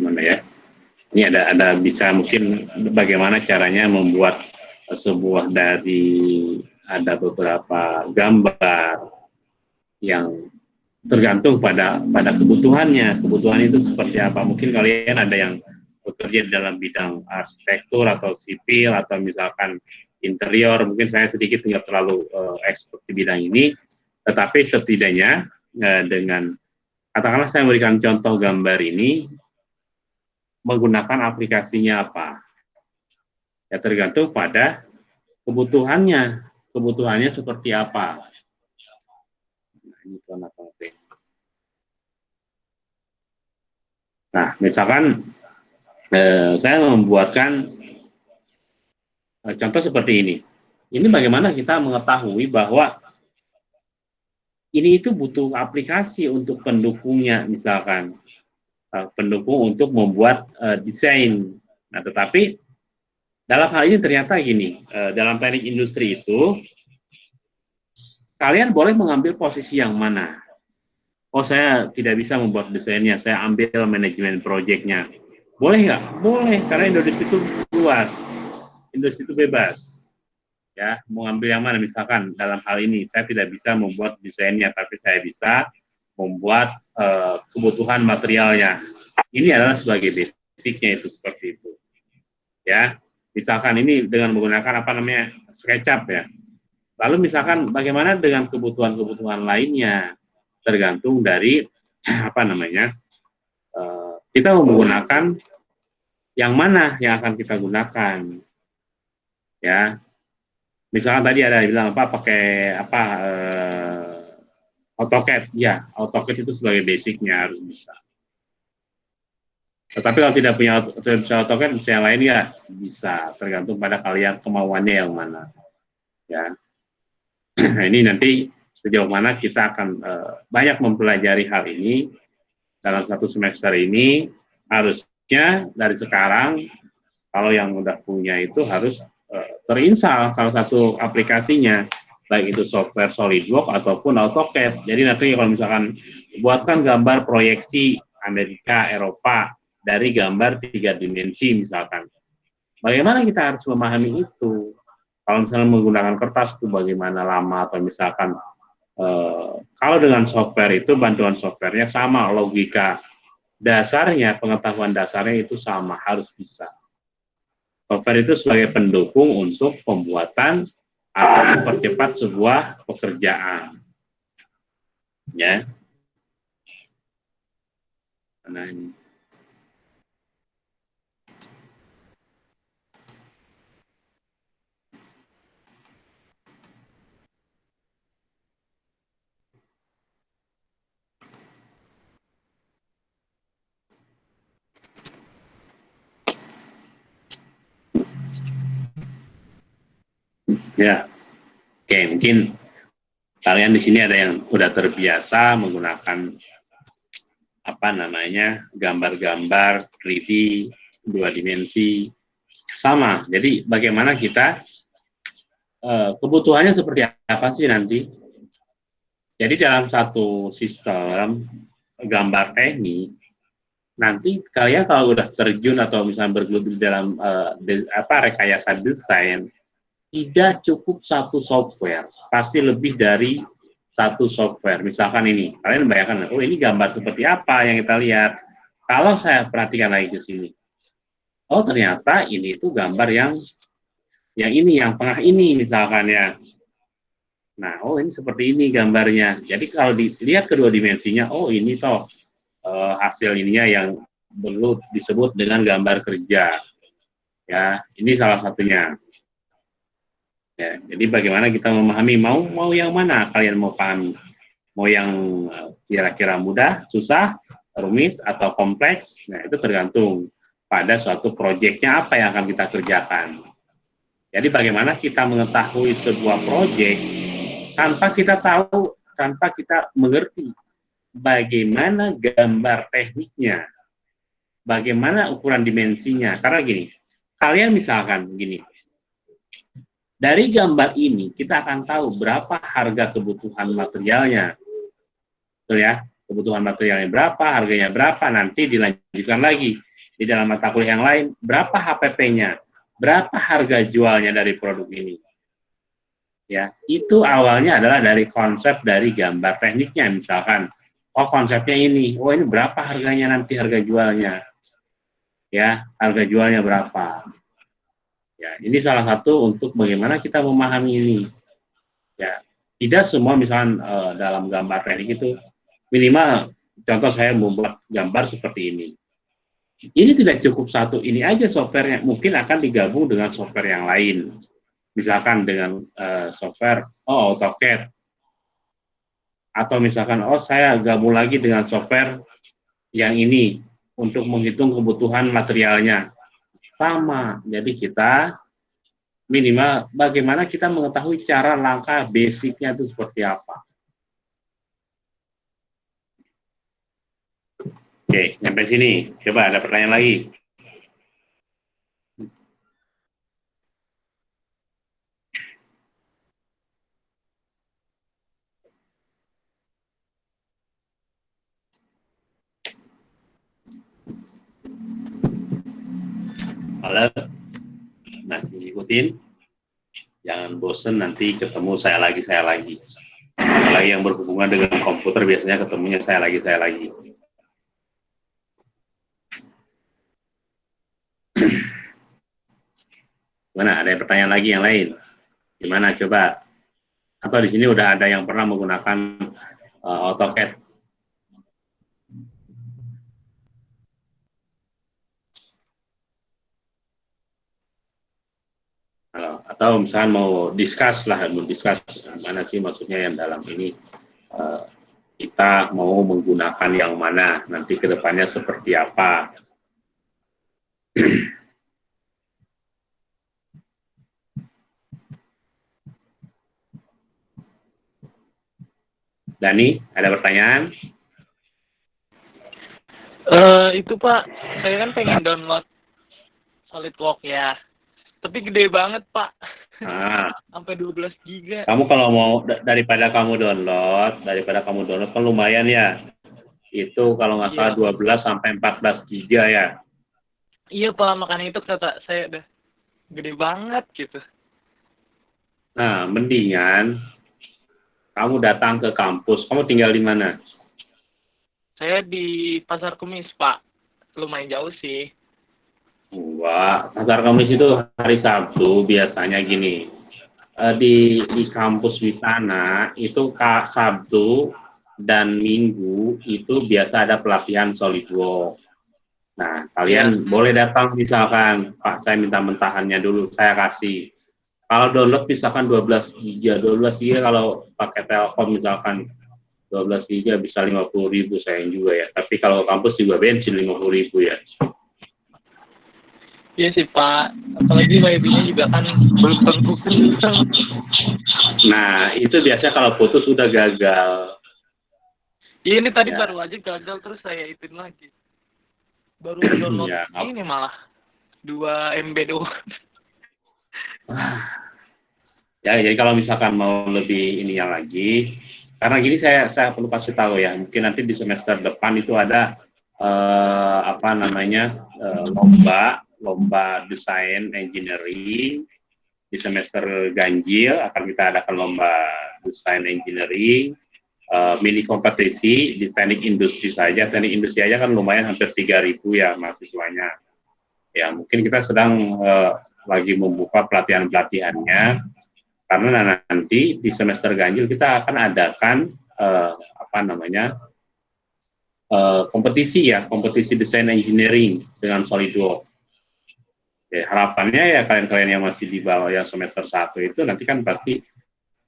Mana ya? Ini ada ada bisa mungkin bagaimana caranya membuat sebuah dari ada beberapa gambar yang tergantung pada pada kebutuhannya. Kebutuhan itu seperti apa? Mungkin kalian ada yang bekerja dalam bidang arsitektur atau sipil atau misalkan interior. Mungkin saya sedikit tidak terlalu uh, expert di bidang ini. Tetapi setidaknya uh, dengan katakanlah saya memberikan contoh gambar ini menggunakan aplikasinya apa Ya tergantung pada kebutuhannya. Kebutuhannya seperti apa. Nah, Nah, misalkan eh, saya membuatkan eh, contoh seperti ini. Ini bagaimana kita mengetahui bahwa ini itu butuh aplikasi untuk pendukungnya, misalkan eh, pendukung untuk membuat eh, desain. Nah, tetapi dalam hal ini ternyata gini, uh, dalam teknik industri itu, kalian boleh mengambil posisi yang mana. Oh saya tidak bisa membuat desainnya, saya ambil manajemen proyeknya. Boleh nggak? Boleh, karena industri itu luas, industri itu bebas. Ya, mau ambil yang mana? Misalkan dalam hal ini saya tidak bisa membuat desainnya, tapi saya bisa membuat uh, kebutuhan materialnya. Ini adalah sebagai basicnya itu seperti itu. Ya, Misalkan ini dengan menggunakan apa namanya SketchUp ya. Lalu misalkan bagaimana dengan kebutuhan-kebutuhan lainnya tergantung dari apa namanya uh, kita menggunakan yang mana yang akan kita gunakan ya misalkan tadi ada yang bilang apa pakai apa uh, AutoCAD ya AutoCAD itu sebagai basicnya harus bisa tetapi kalau tidak punya bisa AutoCAD, bisa yang lain ya bisa, tergantung pada kalian kemauannya yang mana. Ya, ini nanti sejauh mana kita akan uh, banyak mempelajari hal ini dalam satu semester ini. Harusnya dari sekarang, kalau yang udah punya itu harus terinstal salah satu aplikasinya, baik itu software SolidWorks ataupun AutoCAD. Jadi nanti kalau misalkan buatkan gambar proyeksi Amerika, Eropa, dari gambar tiga dimensi misalkan. Bagaimana kita harus memahami itu? Kalau misalnya menggunakan kertas itu bagaimana lama atau misalkan eh, kalau dengan software itu bantuan softwarenya sama logika dasarnya pengetahuan dasarnya itu sama harus bisa. Software itu sebagai pendukung untuk pembuatan atau mempercepat sebuah pekerjaan. Ya. Nah, ini. Ya, oke mungkin kalian di sini ada yang sudah terbiasa menggunakan apa namanya gambar-gambar 3D dua dimensi sama. Jadi bagaimana kita uh, kebutuhannya seperti apa sih nanti? Jadi dalam satu sistem gambar teknik nanti kalian kalau udah terjun atau misalnya bergelut di dalam uh, apa rekayasa desain tidak cukup satu software, pasti lebih dari satu software. Misalkan ini, kalian bayangkan, oh ini gambar seperti apa yang kita lihat. Kalau saya perhatikan lagi ke sini, oh ternyata ini itu gambar yang yang ini, yang tengah ini misalkan ya. Nah, oh ini seperti ini gambarnya. Jadi kalau dilihat kedua dimensinya, oh ini toh uh, hasil ininya yang perlu disebut dengan gambar kerja. Ya, ini salah satunya. Ya, jadi bagaimana kita memahami mau mau yang mana kalian mau pahami? Mau yang eh, kira-kira mudah, susah, rumit atau kompleks? Nah, itu tergantung pada suatu proyeknya apa yang akan kita kerjakan. Jadi bagaimana kita mengetahui sebuah proyek tanpa kita tahu, tanpa kita mengerti bagaimana gambar tekniknya, bagaimana ukuran dimensinya. Karena gini, kalian misalkan gini, dari gambar ini kita akan tahu berapa harga kebutuhan materialnya. Betul ya? Kebutuhan materialnya berapa, harganya berapa, nanti dilanjutkan lagi. Di dalam mata kuliah yang lain, berapa HPP-nya, berapa harga jualnya dari produk ini. Ya, itu awalnya adalah dari konsep dari gambar tekniknya misalkan. Oh, konsepnya ini. Oh, ini berapa harganya nanti harga jualnya. Ya, harga jualnya berapa Ya, ini salah satu untuk bagaimana kita memahami ini. Ya, tidak semua misalnya uh, dalam gambar teknik itu minimal contoh saya membuat gambar seperti ini. Ini tidak cukup satu ini aja softwarenya, mungkin akan digabung dengan software yang lain. Misalkan dengan uh, software oh AutoCAD atau misalkan oh saya gabung lagi dengan software yang ini untuk menghitung kebutuhan materialnya sama. Jadi kita minimal bagaimana kita mengetahui cara langkah basicnya itu seperti apa. Oke, sampai sini. Coba ada pertanyaan lagi. Halo, masih ikutin? Jangan bosen nanti ketemu saya lagi, saya lagi. Apalagi yang berhubungan dengan komputer biasanya ketemunya saya lagi, saya lagi. Mana ada pertanyaan lagi yang lain? Gimana coba? Atau di sini udah ada yang pernah menggunakan uh, AutoCAD atau misalnya mau discuss lah, mau discuss mana sih maksudnya yang dalam ini uh, kita mau menggunakan yang mana, nanti ke depannya seperti apa. Dani, ada pertanyaan? Uh, itu Pak, saya kan pengen download SolidWorks ya. Tapi gede banget, Pak. Ah. Sampai 12 giga. Kamu kalau mau daripada kamu download, daripada kamu download kan lumayan ya. Itu kalau nggak salah iya. 12 sampai 14 giga ya. Iya, Pak. Makanya itu kata saya udah gede banget gitu. Nah, mendingan kamu datang ke kampus. Kamu tinggal di mana? Saya di Pasar Kemis, Pak. Lumayan jauh sih. Wah, pasar Kamis itu hari Sabtu biasanya gini. Uh, di di kampus Witana itu Kak Sabtu dan Minggu itu biasa ada pelatihan SolidWorks. Nah, kalian ya. boleh datang misalkan, Pak, saya minta mentahannya dulu, saya kasih. Kalau download misalkan 12 giga, 12 giga kalau pakai Telkom misalkan 12 giga bisa 50 ribu sayang juga ya. Tapi kalau kampus juga bensin 50 ribu ya. Iya sih Pak, apalagi wifi-nya juga kan belum tentu. Nah, itu biasanya kalau putus sudah gagal. Iya ini tadi ya. baru aja gagal terus saya ituin lagi. Baru download ya, ini malah 2 MB doang. ya, jadi kalau misalkan mau lebih ini yang lagi, karena gini saya saya perlu kasih tahu ya, mungkin nanti di semester depan itu ada eh, apa namanya eh, lomba lomba desain engineering di semester ganjil akan kita adakan lomba desain engineering, uh, mini kompetisi di teknik industri saja. Teknik industri aja kan lumayan hampir 3000 ya mahasiswanya. Ya mungkin kita sedang uh, lagi membuka pelatihan-pelatihannya karena nanti di semester ganjil kita akan adakan uh, apa namanya uh, kompetisi ya kompetisi desain engineering dengan SolidWorks ya, harapannya ya kalian-kalian yang masih di bawah yang semester satu itu nanti kan pasti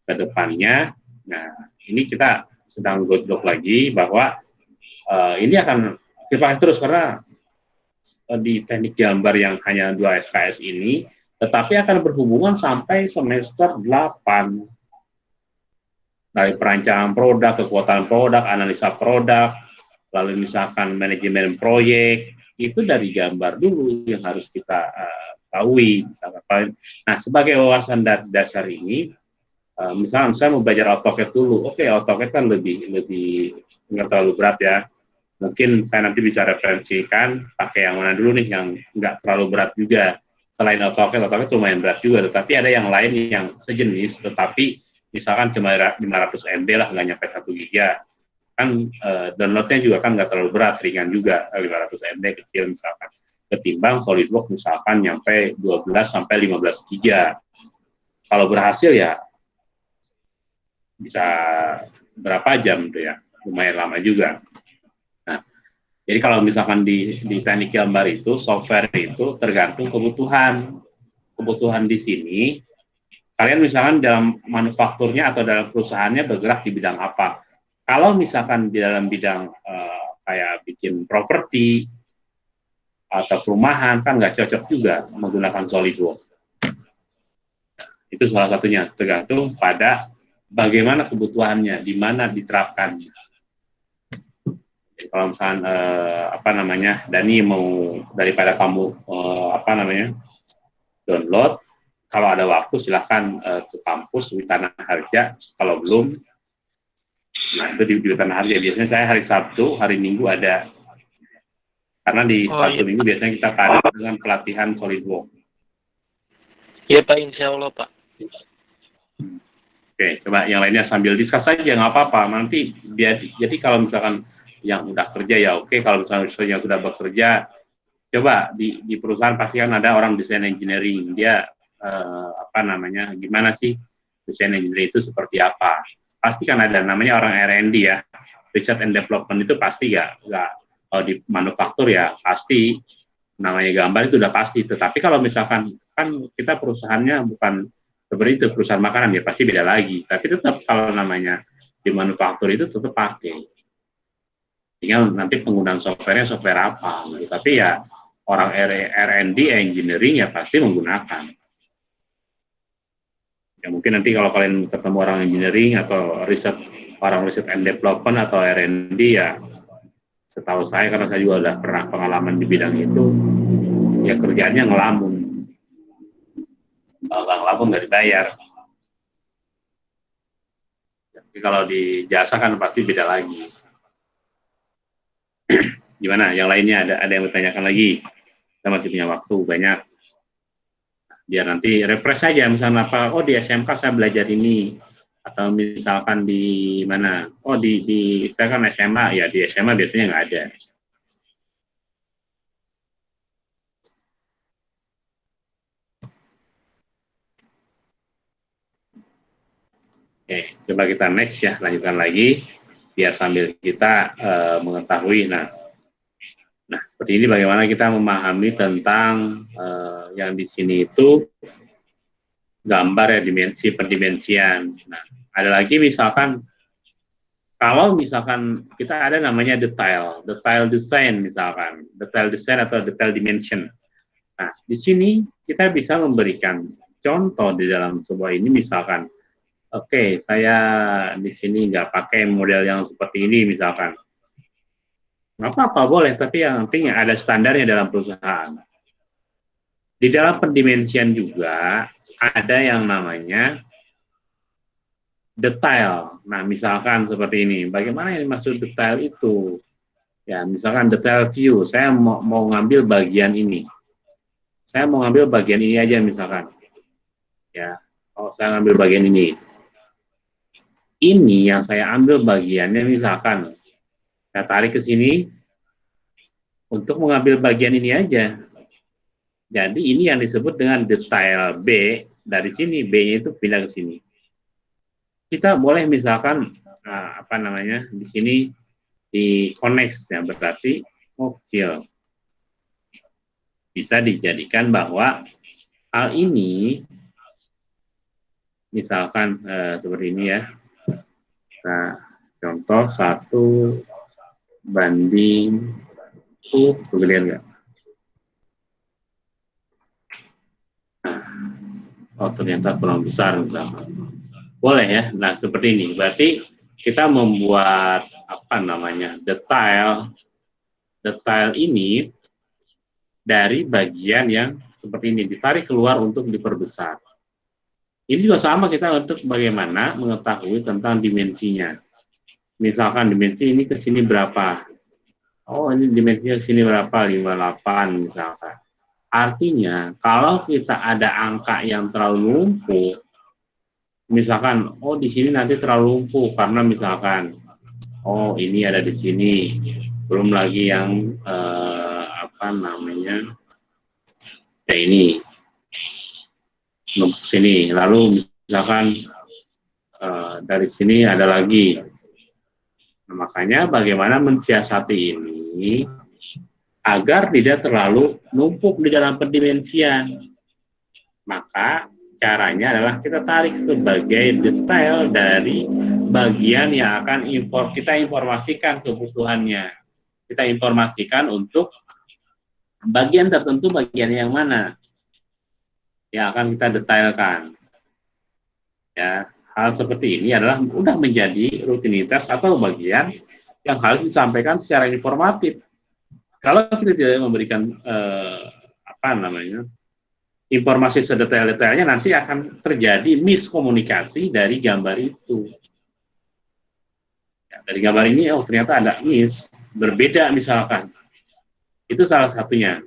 ke depannya. Nah ini kita sedang godok lagi bahwa uh, ini akan kita terus karena uh, di teknik gambar yang hanya dua SKS ini tetapi akan berhubungan sampai semester 8 dari perancangan produk, kekuatan produk, analisa produk, lalu misalkan manajemen proyek, itu dari gambar dulu yang harus kita uh, ketahui. Misalkan. Nah, sebagai wawasan dasar ini, uh, misalnya saya mau belajar AutoCAD dulu, oke okay, AutoCAD kan lebih lebih nggak terlalu berat ya. Mungkin saya nanti bisa referensikan pakai yang mana dulu nih yang nggak terlalu berat juga selain AutoCAD, AutoCAD lumayan berat juga, tetapi ada yang lain yang sejenis, tetapi misalkan cuma 500 MB lah, nggak nyampe 1 giga. Kan uh, downloadnya juga kan nggak terlalu berat, ringan juga, 500 MB kecil misalkan. Ketimbang SolidWorks misalkan nyampe 12 sampai 15 giga. Kalau berhasil ya bisa berapa jam tuh ya, lumayan lama juga. Jadi kalau misalkan di, di teknik gambar itu, software itu tergantung kebutuhan. Kebutuhan di sini, kalian misalkan dalam manufakturnya atau dalam perusahaannya bergerak di bidang apa. Kalau misalkan di dalam bidang uh, kayak bikin properti atau perumahan, kan nggak cocok juga menggunakan SolidWorks. Itu salah satunya, tergantung pada bagaimana kebutuhannya, di mana diterapkannya kalau misalnya eh, apa namanya Dani mau daripada kamu eh, apa namanya download kalau ada waktu silahkan eh, ke kampus di Tanah Harja kalau belum nah itu di, di Tanah Harja. Biasanya saya hari Sabtu hari Minggu ada. Karena di oh, Sabtu iya. Minggu biasanya kita ada dengan pelatihan SolidWorks Iya Pak Insya Allah Pak. Oke, coba yang lainnya sambil diskus saja nggak apa-apa. Nanti biar jadi kalau misalkan yang udah kerja ya oke. Kalau misalnya yang sudah bekerja coba di, di perusahaan pasti kan ada orang desain engineering. Dia eh, apa namanya gimana sih desain engineering itu seperti apa pasti kan ada namanya orang R&D ya. Research and development itu pasti ya nggak kalau di manufaktur ya pasti namanya gambar itu udah pasti. Tetapi kalau misalkan kan kita perusahaannya bukan seperti itu perusahaan makanan ya pasti beda lagi. Tapi tetap kalau namanya di manufaktur itu tetap pakai. Tinggal nanti penggunaan softwarenya software apa gitu. tapi ya orang R&D engineering ya pasti menggunakan ya mungkin nanti kalau kalian ketemu orang engineering atau riset orang riset and development atau R&D ya setahu saya karena saya juga udah pernah pengalaman di bidang itu ya kerjaannya ngelamun kalau ngelamun nggak dibayar tapi kalau di jasa kan pasti beda lagi Gimana? Yang lainnya ada ada yang bertanyakan lagi? Kita masih punya waktu banyak. Biar nanti refresh saja misalnya apa? Oh di SMK saya belajar ini atau misalkan di mana? Oh di di saya kan SMA ya di SMA biasanya nggak ada. Oke, coba kita next ya, lanjutkan lagi biar sambil kita uh, mengetahui nah nah seperti ini bagaimana kita memahami tentang uh, yang di sini itu gambar ya dimensi pendimensian nah ada lagi misalkan kalau misalkan kita ada namanya detail detail design misalkan detail design atau detail dimension. Nah di sini kita bisa memberikan contoh di dalam sebuah ini misalkan oke okay, saya di sini nggak pakai model yang seperti ini misalkan nggak apa-apa boleh tapi yang penting ada standarnya dalam perusahaan. Di dalam pendimensian juga ada yang namanya detail. Nah misalkan seperti ini bagaimana yang maksud detail itu? Ya misalkan detail view saya mau, mau ngambil bagian ini. Saya mau ngambil bagian ini aja misalkan. Ya, oh saya ambil bagian ini. Ini yang saya ambil bagiannya misalkan saya tarik ke sini untuk mengambil bagian ini aja. Jadi ini yang disebut dengan detail B dari sini B-nya itu pindah ke sini. Kita boleh misalkan nah, apa namanya di sini di connect ya berarti kecil. Bisa dijadikan bahwa hal ini misalkan eh, seperti ini ya. Nah, contoh satu banding itu kemudian enggak? Oh ternyata kurang besar misalkan. Boleh ya. Nah seperti ini. Berarti kita membuat apa namanya detail detail ini dari bagian yang seperti ini ditarik keluar untuk diperbesar. Ini juga sama kita untuk bagaimana mengetahui tentang dimensinya. Misalkan dimensi ini ke sini berapa? Oh, ini dimensinya ke sini berapa? 58 misalkan. Artinya, kalau kita ada angka yang terlalu lumpuh, misalkan, oh di sini nanti terlalu lumpuh karena misalkan, oh ini ada di sini, belum lagi yang eh, apa namanya, ya ini, sini, lalu misalkan eh, dari sini ada lagi, Nah, makanya bagaimana mensiasati ini agar tidak terlalu numpuk di dalam pendimensian. Maka caranya adalah kita tarik sebagai detail dari bagian yang akan impor kita informasikan kebutuhannya. Kita informasikan untuk bagian tertentu bagian yang mana yang akan kita detailkan. Ya, hal seperti ini adalah sudah menjadi rutinitas atau bagian yang harus disampaikan secara informatif. Kalau kita tidak memberikan eh, apa namanya informasi sedetail-detailnya, nanti akan terjadi miskomunikasi dari gambar itu. Ya, dari gambar ini, oh ternyata ada mis, berbeda misalkan. Itu salah satunya.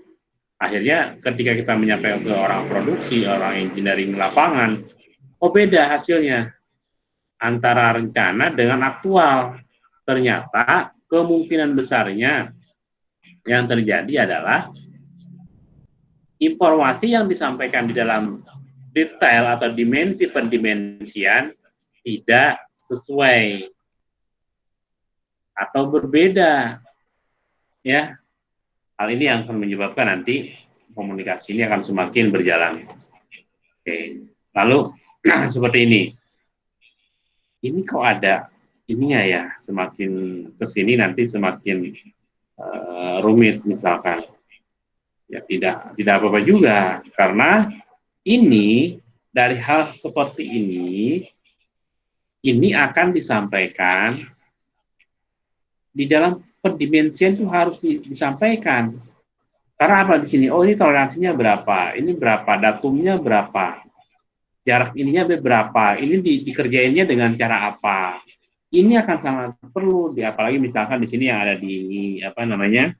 Akhirnya ketika kita menyampaikan ke orang produksi, orang engineering lapangan, oh beda hasilnya antara rencana dengan aktual. Ternyata kemungkinan besarnya yang terjadi adalah informasi yang disampaikan di dalam detail atau dimensi pendimensian tidak sesuai atau berbeda. Ya. Hal ini yang akan menyebabkan nanti komunikasi ini akan semakin berjalan. Oke. Lalu seperti ini. Ini kok ada ininya ya semakin ke sini nanti semakin uh, rumit misalkan. Ya tidak tidak apa-apa juga karena ini dari hal seperti ini ini akan disampaikan di dalam pendimensian itu harus disampaikan. Karena apa di sini? Oh ini toleransinya berapa? Ini berapa? Datumnya berapa jarak ininya berapa, ini di, dikerjainnya dengan cara apa. Ini akan sangat perlu, di, apalagi misalkan di sini yang ada di apa namanya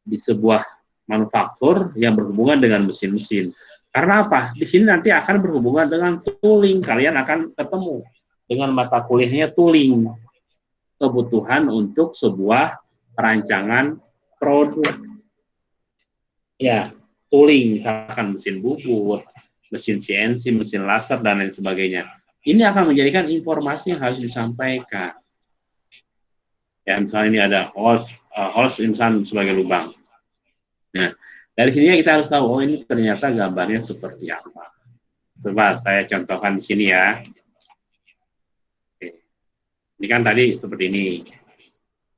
di sebuah manufaktur yang berhubungan dengan mesin-mesin. Karena apa? Di sini nanti akan berhubungan dengan tooling. Kalian akan ketemu dengan mata kuliahnya tooling. Kebutuhan untuk sebuah perancangan produk. Ya, tooling, misalkan mesin bubut, mesin CNC, mesin laser, dan lain sebagainya. Ini akan menjadikan informasi yang harus disampaikan. Ya, misalnya ini ada host, uh, host insan sebagai lubang. Nah, dari sini kita harus tahu, oh ini ternyata gambarnya seperti apa. Coba saya contohkan di sini ya. Ini kan tadi seperti ini.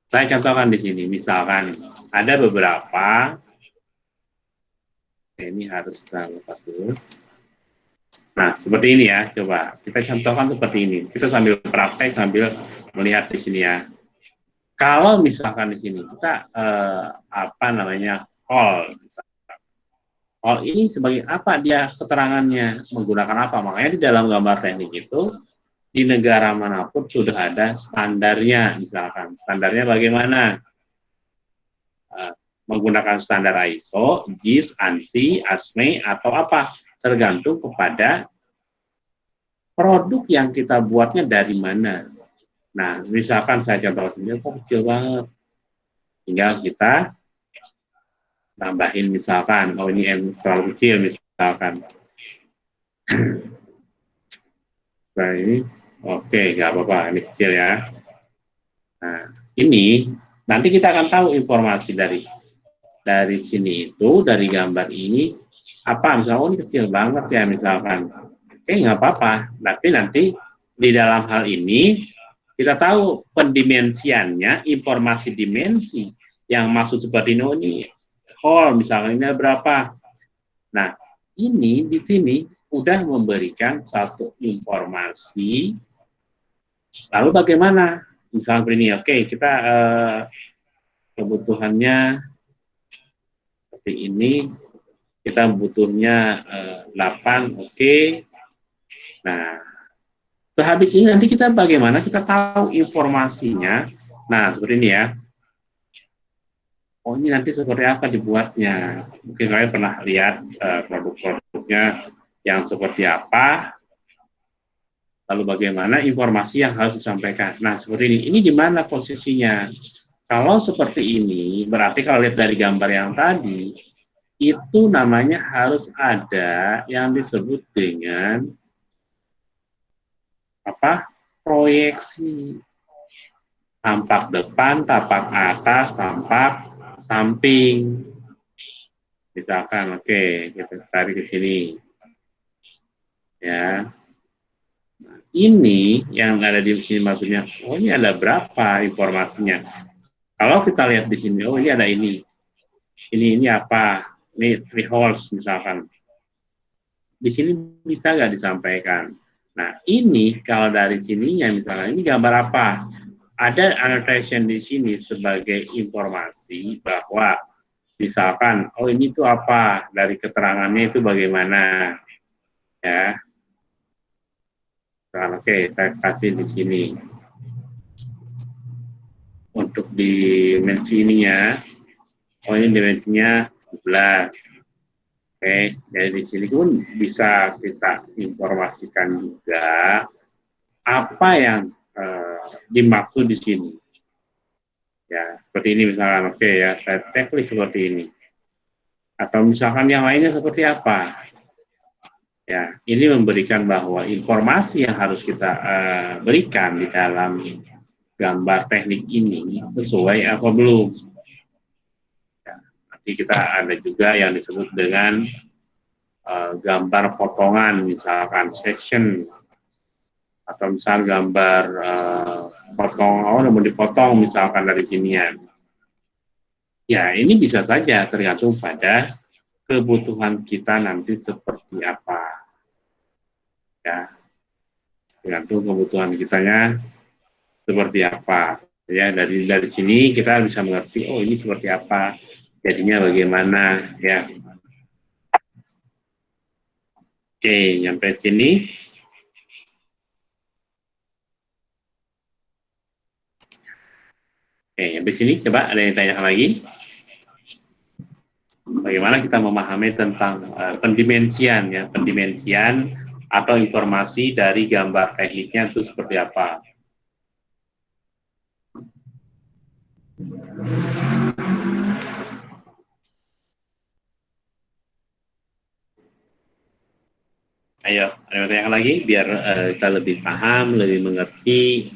Saya contohkan di sini, misalkan ada beberapa, ini harus kita lepas dulu. Nah, seperti ini ya, coba kita contohkan seperti ini. Kita sambil praktek sambil melihat di sini ya. Kalau misalkan di sini kita eh, apa namanya call, misalkan. call ini sebagai apa dia keterangannya menggunakan apa? Makanya di dalam gambar teknik itu di negara mana pun sudah ada standarnya, misalkan standarnya bagaimana? Eh, menggunakan standar ISO, JIS, ANSI, ASME atau apa? Tergantung kepada produk yang kita buatnya dari mana. Nah, misalkan saya contoh ini kok kecil banget. Tinggal kita tambahin misalkan, oh ini M terlalu kecil misalkan. Nah ini, oke, okay, nggak apa-apa, ini kecil ya. Nah, ini nanti kita akan tahu informasi dari dari sini itu, dari gambar ini, apa misalnya, oh ini kecil banget ya misalkan. Oke, nggak apa-apa. Tapi nanti di dalam hal ini kita tahu pendimensiannya, informasi dimensi yang maksud seperti ini, oh ini hall misalnya ini berapa. Nah, ini di sini udah memberikan satu informasi. Lalu bagaimana? Misalnya ini, oke kita eh, kebutuhannya seperti ini, kita butuhnya eh, 8, oke. Okay. Nah, sehabis ini nanti kita bagaimana kita tahu informasinya. Nah, seperti ini ya. Oh, ini nanti seperti apa dibuatnya. Mungkin kalian pernah lihat uh, produk-produknya yang seperti apa, lalu bagaimana informasi yang harus disampaikan. Nah, seperti ini. Ini di mana posisinya? Kalau seperti ini, berarti kalau lihat dari gambar yang tadi, itu namanya harus ada yang disebut dengan apa? proyeksi. Tampak depan, tampak atas, tampak samping. Misalkan, oke, okay, kita tarik ke sini ya nah, ini yang ada di sini maksudnya oh ini ada berapa informasinya kalau kita lihat di sini oh ini ada ini ini ini apa ini three holes misalkan. Di sini bisa nggak disampaikan? Nah ini kalau dari sininya misalkan ini gambar apa? Ada annotation di sini sebagai informasi bahwa misalkan oh ini tuh apa? Dari keterangannya itu bagaimana? Ya. Nah, oke, okay, saya kasih di sini. Untuk dimensi ininya, oh ini dimensinya 12. Oke, jadi di sini pun bisa kita informasikan juga apa yang uh, dimaksud di sini. Ya, seperti ini misalkan, oke okay, ya, saya checklist seperti ini. Atau misalkan yang lainnya seperti apa? Ya, ini memberikan bahwa informasi yang harus kita uh, berikan di dalam gambar teknik ini sesuai apa belum. Ya, nanti kita ada juga yang disebut dengan uh, gambar potongan, misalkan section, atau misal gambar uh, potong, oh mau dipotong misalkan dari sinian. Ya, ini bisa saja tergantung pada kebutuhan kita nanti seperti apa. Ya, tergantung kebutuhan kitanya seperti apa. Ya, dari dari sini kita bisa mengerti, oh ini seperti apa, jadinya bagaimana, ya. Oke, nyampe sini. Oke, sampai sini coba ada yang tanya lagi bagaimana kita memahami tentang uh, pendimensian ya pendimensian atau informasi dari gambar tekniknya itu seperti apa. Ayo, ada yang lagi? Biar uh, kita lebih paham, lebih mengerti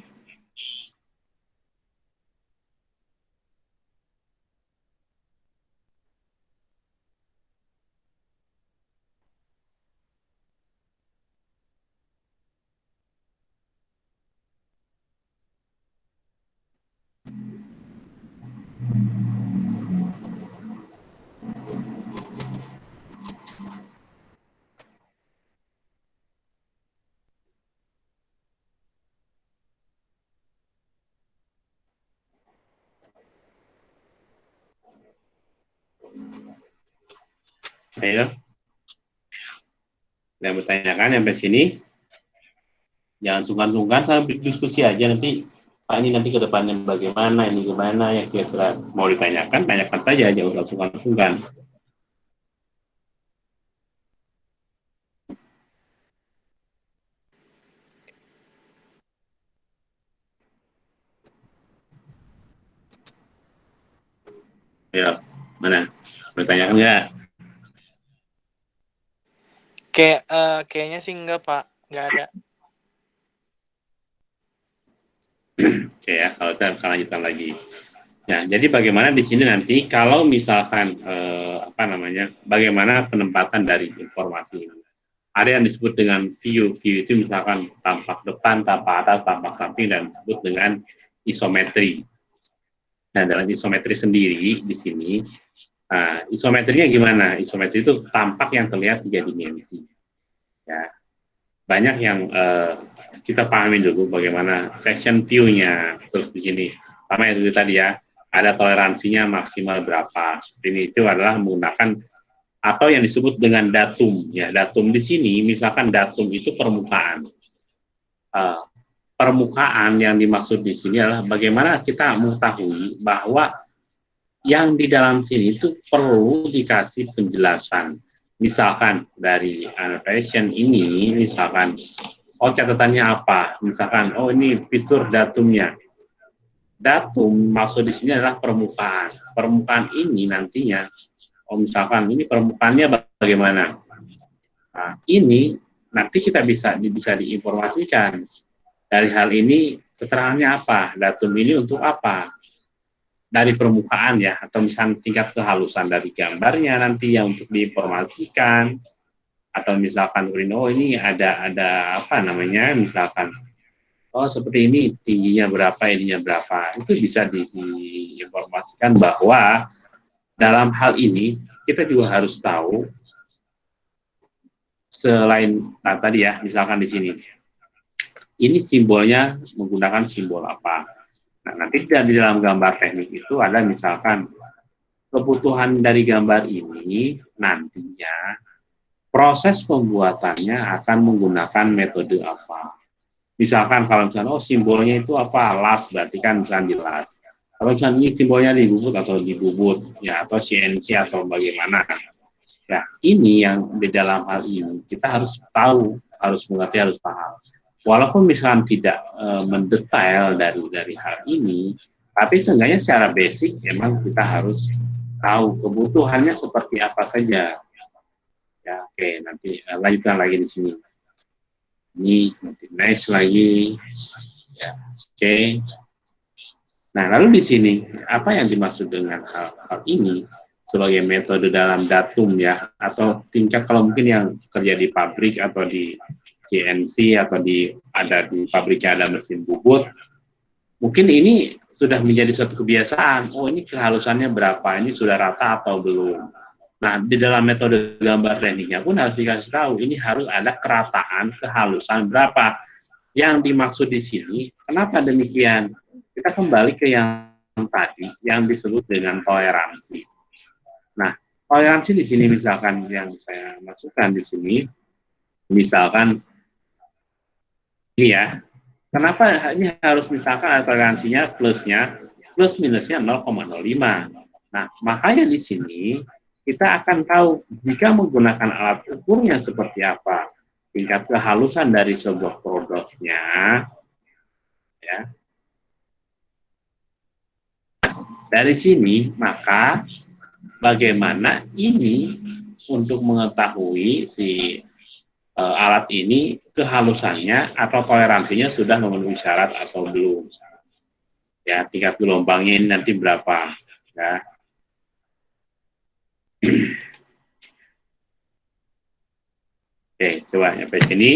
ya. Ada yang bertanyakan sampai sini? Jangan sungkan-sungkan, saya diskusi aja nanti. Pak ini nanti ke depannya bagaimana, ini gimana, yang kira-kira mau ditanyakan, tanyakan saja, jangan usah sungkan-sungkan. Ya, mana? bertanya nggak? Kayak uh, kayaknya sih enggak, Pak. Enggak ada. Oke ya, kalau kita akan lanjutkan lagi. Nah, jadi bagaimana di sini nanti kalau misalkan eh, apa namanya, bagaimana penempatan dari informasi ini? Ada yang disebut dengan view, view itu misalkan tampak depan, tampak atas, tampak samping, dan disebut dengan isometri. Nah, dalam isometri sendiri di sini, nah, isometrinya gimana? Isometri itu tampak yang terlihat tiga dimensi. Ya, banyak yang eh, kita pahami dulu bagaimana section view-nya terus di sini. Sama itu tadi ya, ada toleransinya maksimal berapa. Ini itu adalah menggunakan atau yang disebut dengan datum ya datum di sini misalkan datum itu permukaan uh, permukaan yang dimaksud di sini adalah bagaimana kita mengetahui bahwa yang di dalam sini itu perlu dikasih penjelasan. Misalkan dari annotation ini misalkan oh catatannya apa? Misalkan oh ini fitur datumnya. Datum maksud di sini adalah permukaan. Permukaan ini nantinya, oh misalkan ini permukaannya bagaimana? Nah, ini nanti kita bisa bisa diinformasikan. Dari hal ini keterangannya apa, datum ini untuk apa, dari permukaan ya, atau misalkan tingkat kehalusan dari gambarnya nanti yang untuk diinformasikan, atau misalkan oh ini ada ada apa namanya, misalkan oh seperti ini tingginya berapa, ininya berapa. Itu bisa di, diinformasikan bahwa dalam hal ini kita juga harus tahu selain nah, tadi ya, misalkan di sini, ini simbolnya menggunakan simbol apa. Nah, nanti di dalam gambar teknik itu ada misalkan kebutuhan dari gambar ini nantinya proses pembuatannya akan menggunakan metode apa? Misalkan kalau misalnya oh simbolnya itu apa? Las berarti kan misalnya jelas kalau misalnya ini simbolnya di bubut atau di bubut ya atau CNC atau bagaimana. Ya ini yang di dalam hal ini kita harus tahu harus mengerti harus paham walaupun misalnya tidak e, mendetail dari dari hal ini tapi seenggaknya secara basic memang kita harus tahu kebutuhannya seperti apa saja. Ya oke nanti e, lanjutkan lagi di sini. Ini nanti nice lagi. Ya oke. Okay. nah lalu di sini apa yang dimaksud dengan hal, hal ini sebagai metode dalam datum ya? Atau tingkat kalau mungkin yang kerja di pabrik atau di CNC atau di ada di pabriknya ada mesin bubut mungkin ini sudah menjadi suatu kebiasaan oh ini kehalusannya berapa ini sudah rata atau belum Nah, di dalam metode gambar tekniknya pun harus dikasih tahu, ini harus ada kerataan, kehalusan berapa. Yang dimaksud di sini, kenapa demikian? Kita kembali ke yang tadi, yang disebut dengan toleransi. Nah, toleransi di sini misalkan yang saya masukkan di sini, misalkan ini ya, kenapa ini harus misalkan toleransinya plusnya, plus minusnya 0,05. Nah, makanya di sini kita akan tahu jika menggunakan alat ukurnya seperti apa, tingkat kehalusan dari sebuah produknya, ya. Dari sini, maka bagaimana ini untuk mengetahui si e, alat ini kehalusannya atau toleransinya sudah memenuhi syarat atau belum. Ya, tingkat gelombangnya ini nanti berapa, ya Oke, coba sampai sini.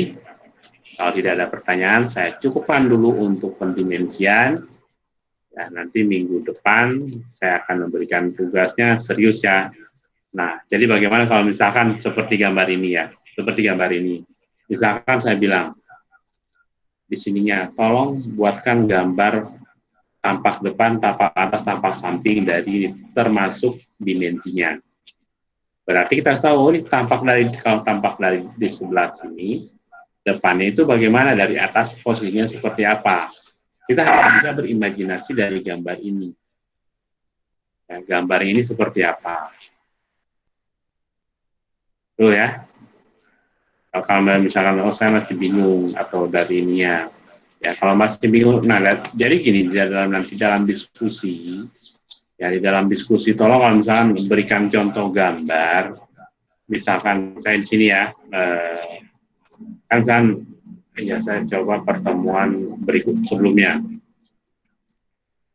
Kalau tidak ada pertanyaan, saya cukupkan dulu untuk pendimensian. Ya, nanti minggu depan saya akan memberikan tugasnya serius ya. Nah, jadi bagaimana kalau misalkan seperti gambar ini ya, seperti gambar ini. Misalkan saya bilang, di sininya, tolong buatkan gambar tampak depan, tampak atas, tampak samping dari termasuk dimensinya. Berarti kita tahu oh, ini tampak dari kalau tampak dari di sebelah sini, depannya itu bagaimana dari atas posisinya seperti apa. Kita harus bisa berimajinasi dari gambar ini. Ya, gambar ini seperti apa. Tuh ya. Kalau misalkan oh saya masih bingung atau dari ini ya. Kalau masih bingung, nah jadi gini dalam nanti dalam diskusi Ya di dalam diskusi tolong kalau misalkan berikan contoh gambar, misalkan saya di sini ya, eh, kan saya, ya saya coba pertemuan berikut sebelumnya.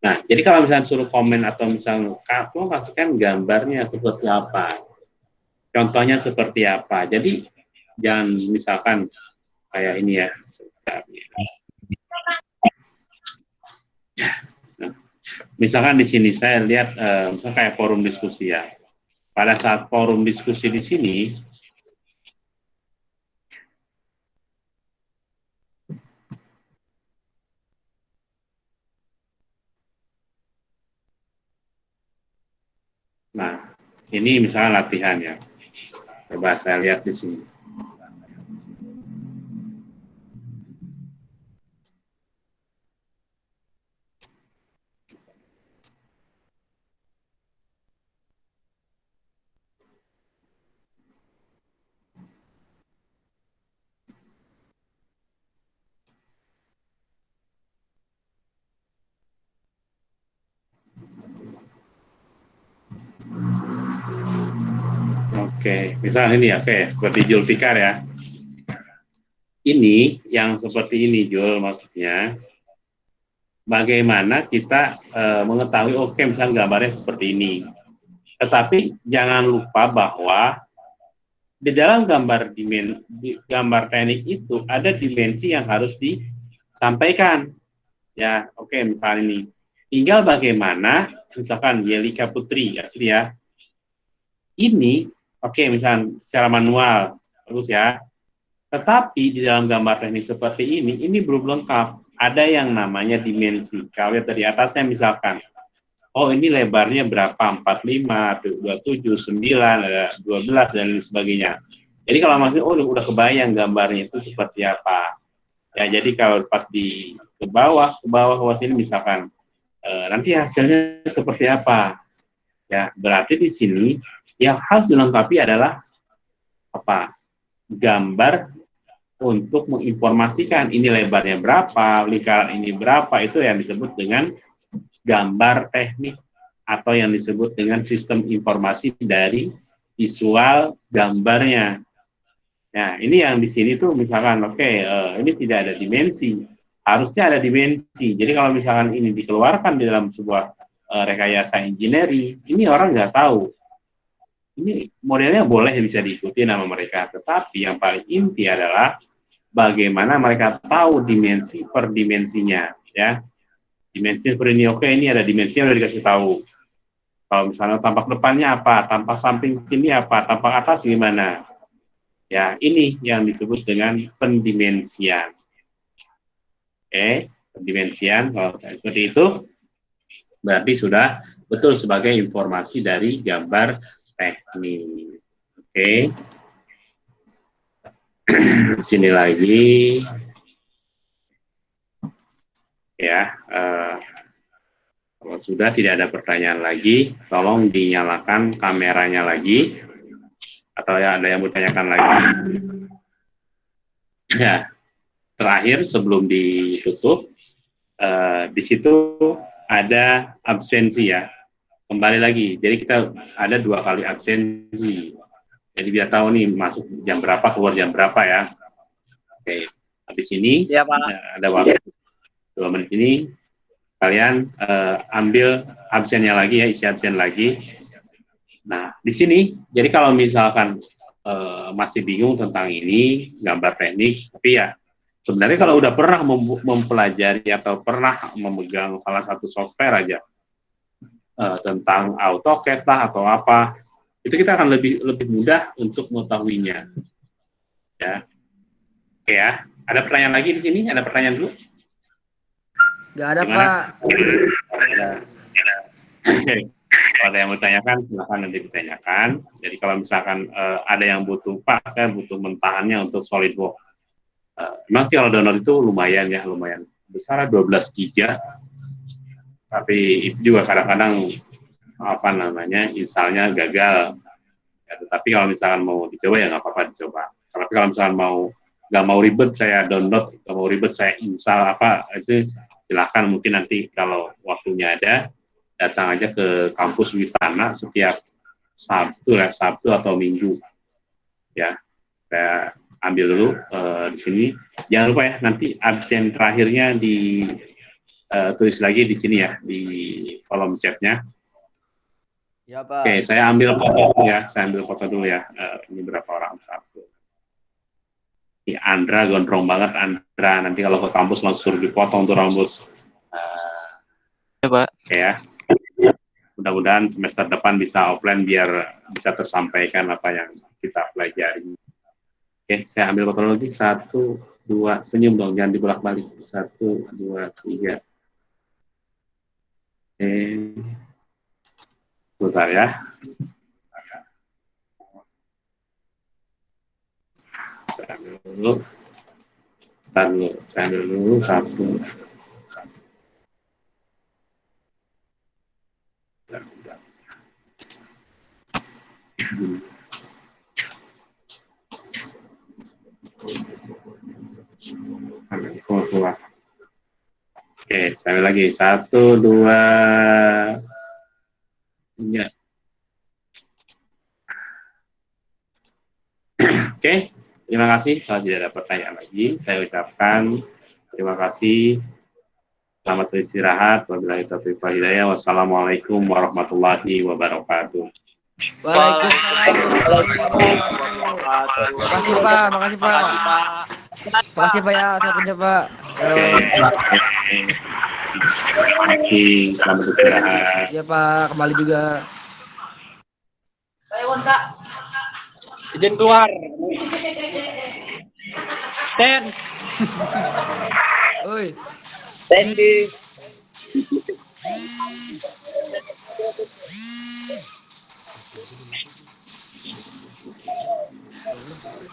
Nah, jadi kalau misalnya suruh komen atau misalnya kamu kasihkan gambarnya seperti apa, contohnya seperti apa. Jadi jangan misalkan kayak ini ya. Nah, misalkan di sini saya lihat uh, misalkan kayak forum diskusi ya. Pada saat forum diskusi di sini Nah, ini misalnya latihan ya. Coba saya lihat di sini. Misalnya ini ya, oke, seperti Julfikar ya. Ini yang seperti ini Jul maksudnya. Bagaimana kita e, mengetahui oke misalnya gambarnya seperti ini. Tetapi jangan lupa bahwa di dalam gambar dimen, di gambar teknik itu ada dimensi yang harus disampaikan. Ya, oke misalnya ini. Tinggal bagaimana misalkan Yelika Putri asli ya. Ini Oke, misalnya secara manual, bagus ya. Tetapi di dalam gambar teknik seperti ini, ini belum lengkap. Ada yang namanya dimensi. Kalau lihat dari atasnya misalkan, oh ini lebarnya berapa? 45, 27, 9, 12, dan lain sebagainya. Jadi kalau maksudnya, oh udah kebayang gambarnya itu seperti apa. Ya, jadi kalau pas di ke bawah, ke bawah, ke bawah sini misalkan, e, nanti hasilnya seperti apa. Ya, berarti di sini yang harus dilengkapi adalah apa? Gambar untuk menginformasikan ini lebarnya berapa, lingkaran ini berapa, itu yang disebut dengan gambar teknik atau yang disebut dengan sistem informasi dari visual gambarnya. Nah, ini yang di sini tuh misalkan, oke, okay, uh, eh, ini tidak ada dimensi, harusnya ada dimensi. Jadi kalau misalkan ini dikeluarkan di dalam sebuah rekayasa engineering, ini orang nggak tahu ini modelnya boleh bisa diikuti nama mereka, tetapi yang paling inti adalah bagaimana mereka tahu dimensi per dimensinya, ya. Dimensi per ini oke, ini ada dimensi yang udah dikasih tahu. Kalau misalnya tampak depannya apa, tampak samping sini apa, tampak atas gimana. Ya, ini yang disebut dengan pendimensian. Oke, pendimensian kalau seperti itu berarti sudah betul sebagai informasi dari gambar teknik. Oke. Okay. Sini lagi. Ya, uh, kalau sudah tidak ada pertanyaan lagi, tolong dinyalakan kameranya lagi. Atau ya ada yang bertanyakan lagi. Ya, terakhir sebelum ditutup, uh, di situ ada absensi ya kembali lagi. Jadi kita ada dua kali absensi. Jadi biar tahu nih masuk jam berapa, keluar jam berapa ya. Oke, habis ini ya, Pak. ada waktu dua menit ini kalian uh, ambil absennya lagi ya, isi absen lagi. Nah, di sini, jadi kalau misalkan uh, masih bingung tentang ini, gambar teknik, tapi ya sebenarnya kalau udah pernah mempelajari atau pernah memegang salah satu software aja, uh, tentang AutoCAD lah atau apa, itu kita akan lebih lebih mudah untuk mengetahuinya. Ya. Oke ya. Ada pertanyaan lagi di sini? Ada pertanyaan dulu? Gak ada, Gimana? Pak. Oke. Kalau ada yang bertanyakan, silahkan nanti ditanyakan. Jadi kalau misalkan uh, ada yang butuh, Pak, saya butuh mentahannya untuk SolidWorks. Memang sih kalau download itu lumayan ya, lumayan besar 12 giga. Tapi itu juga kadang-kadang apa namanya misalnya gagal. Ya, tetapi kalau misalkan mau dicoba ya nggak apa-apa dicoba. Tapi kalau misalkan mau nggak mau ribet saya download nggak mau ribet saya install apa itu silahkan mungkin nanti kalau waktunya ada datang aja ke kampus Witana setiap Sabtu ya, Sabtu atau Minggu. Ya, saya ambil dulu eh, di sini. Jangan lupa ya, nanti absen terakhirnya di eh, tulis lagi di sini ya, di kolom chatnya. Ya Pak. Oke, saya ambil foto dulu ya, saya ambil foto dulu ya. Eh, ini berapa orang satu. Ini Andra gondrong banget Andra. Nanti kalau ke kampus langsung suruh dipotong tuh rambut. Eh, Ya, Pak. Ya. Mudah-mudahan semester depan bisa offline biar bisa tersampaikan apa yang kita pelajari. Oke, saya ambil foto lagi. Satu, dua, senyum dong, jangan dibolak-balik. Satu, dua, tiga. Oke. Sebentar ya. Saya ambil dulu. Bentar dulu, saya ambil dulu satu. Bentar, bentar. Oke, saya lagi. Satu, dua, tiga. Oke, terima kasih. Kalau tidak ada pertanyaan lagi, saya ucapkan terima kasih. Selamat beristirahat. Wassalamualaikum warahmatullahi wabarakatuh. Waalaikumsalam. Makasih Pak, makasih Pak. Makasih Pak. Makasih Pak ya, saya kerja Pak. Oke. Terima kasih. Selamat beristirahat. Iya Pak, kembali juga. Izin keluar. Stand. Oi. Standing.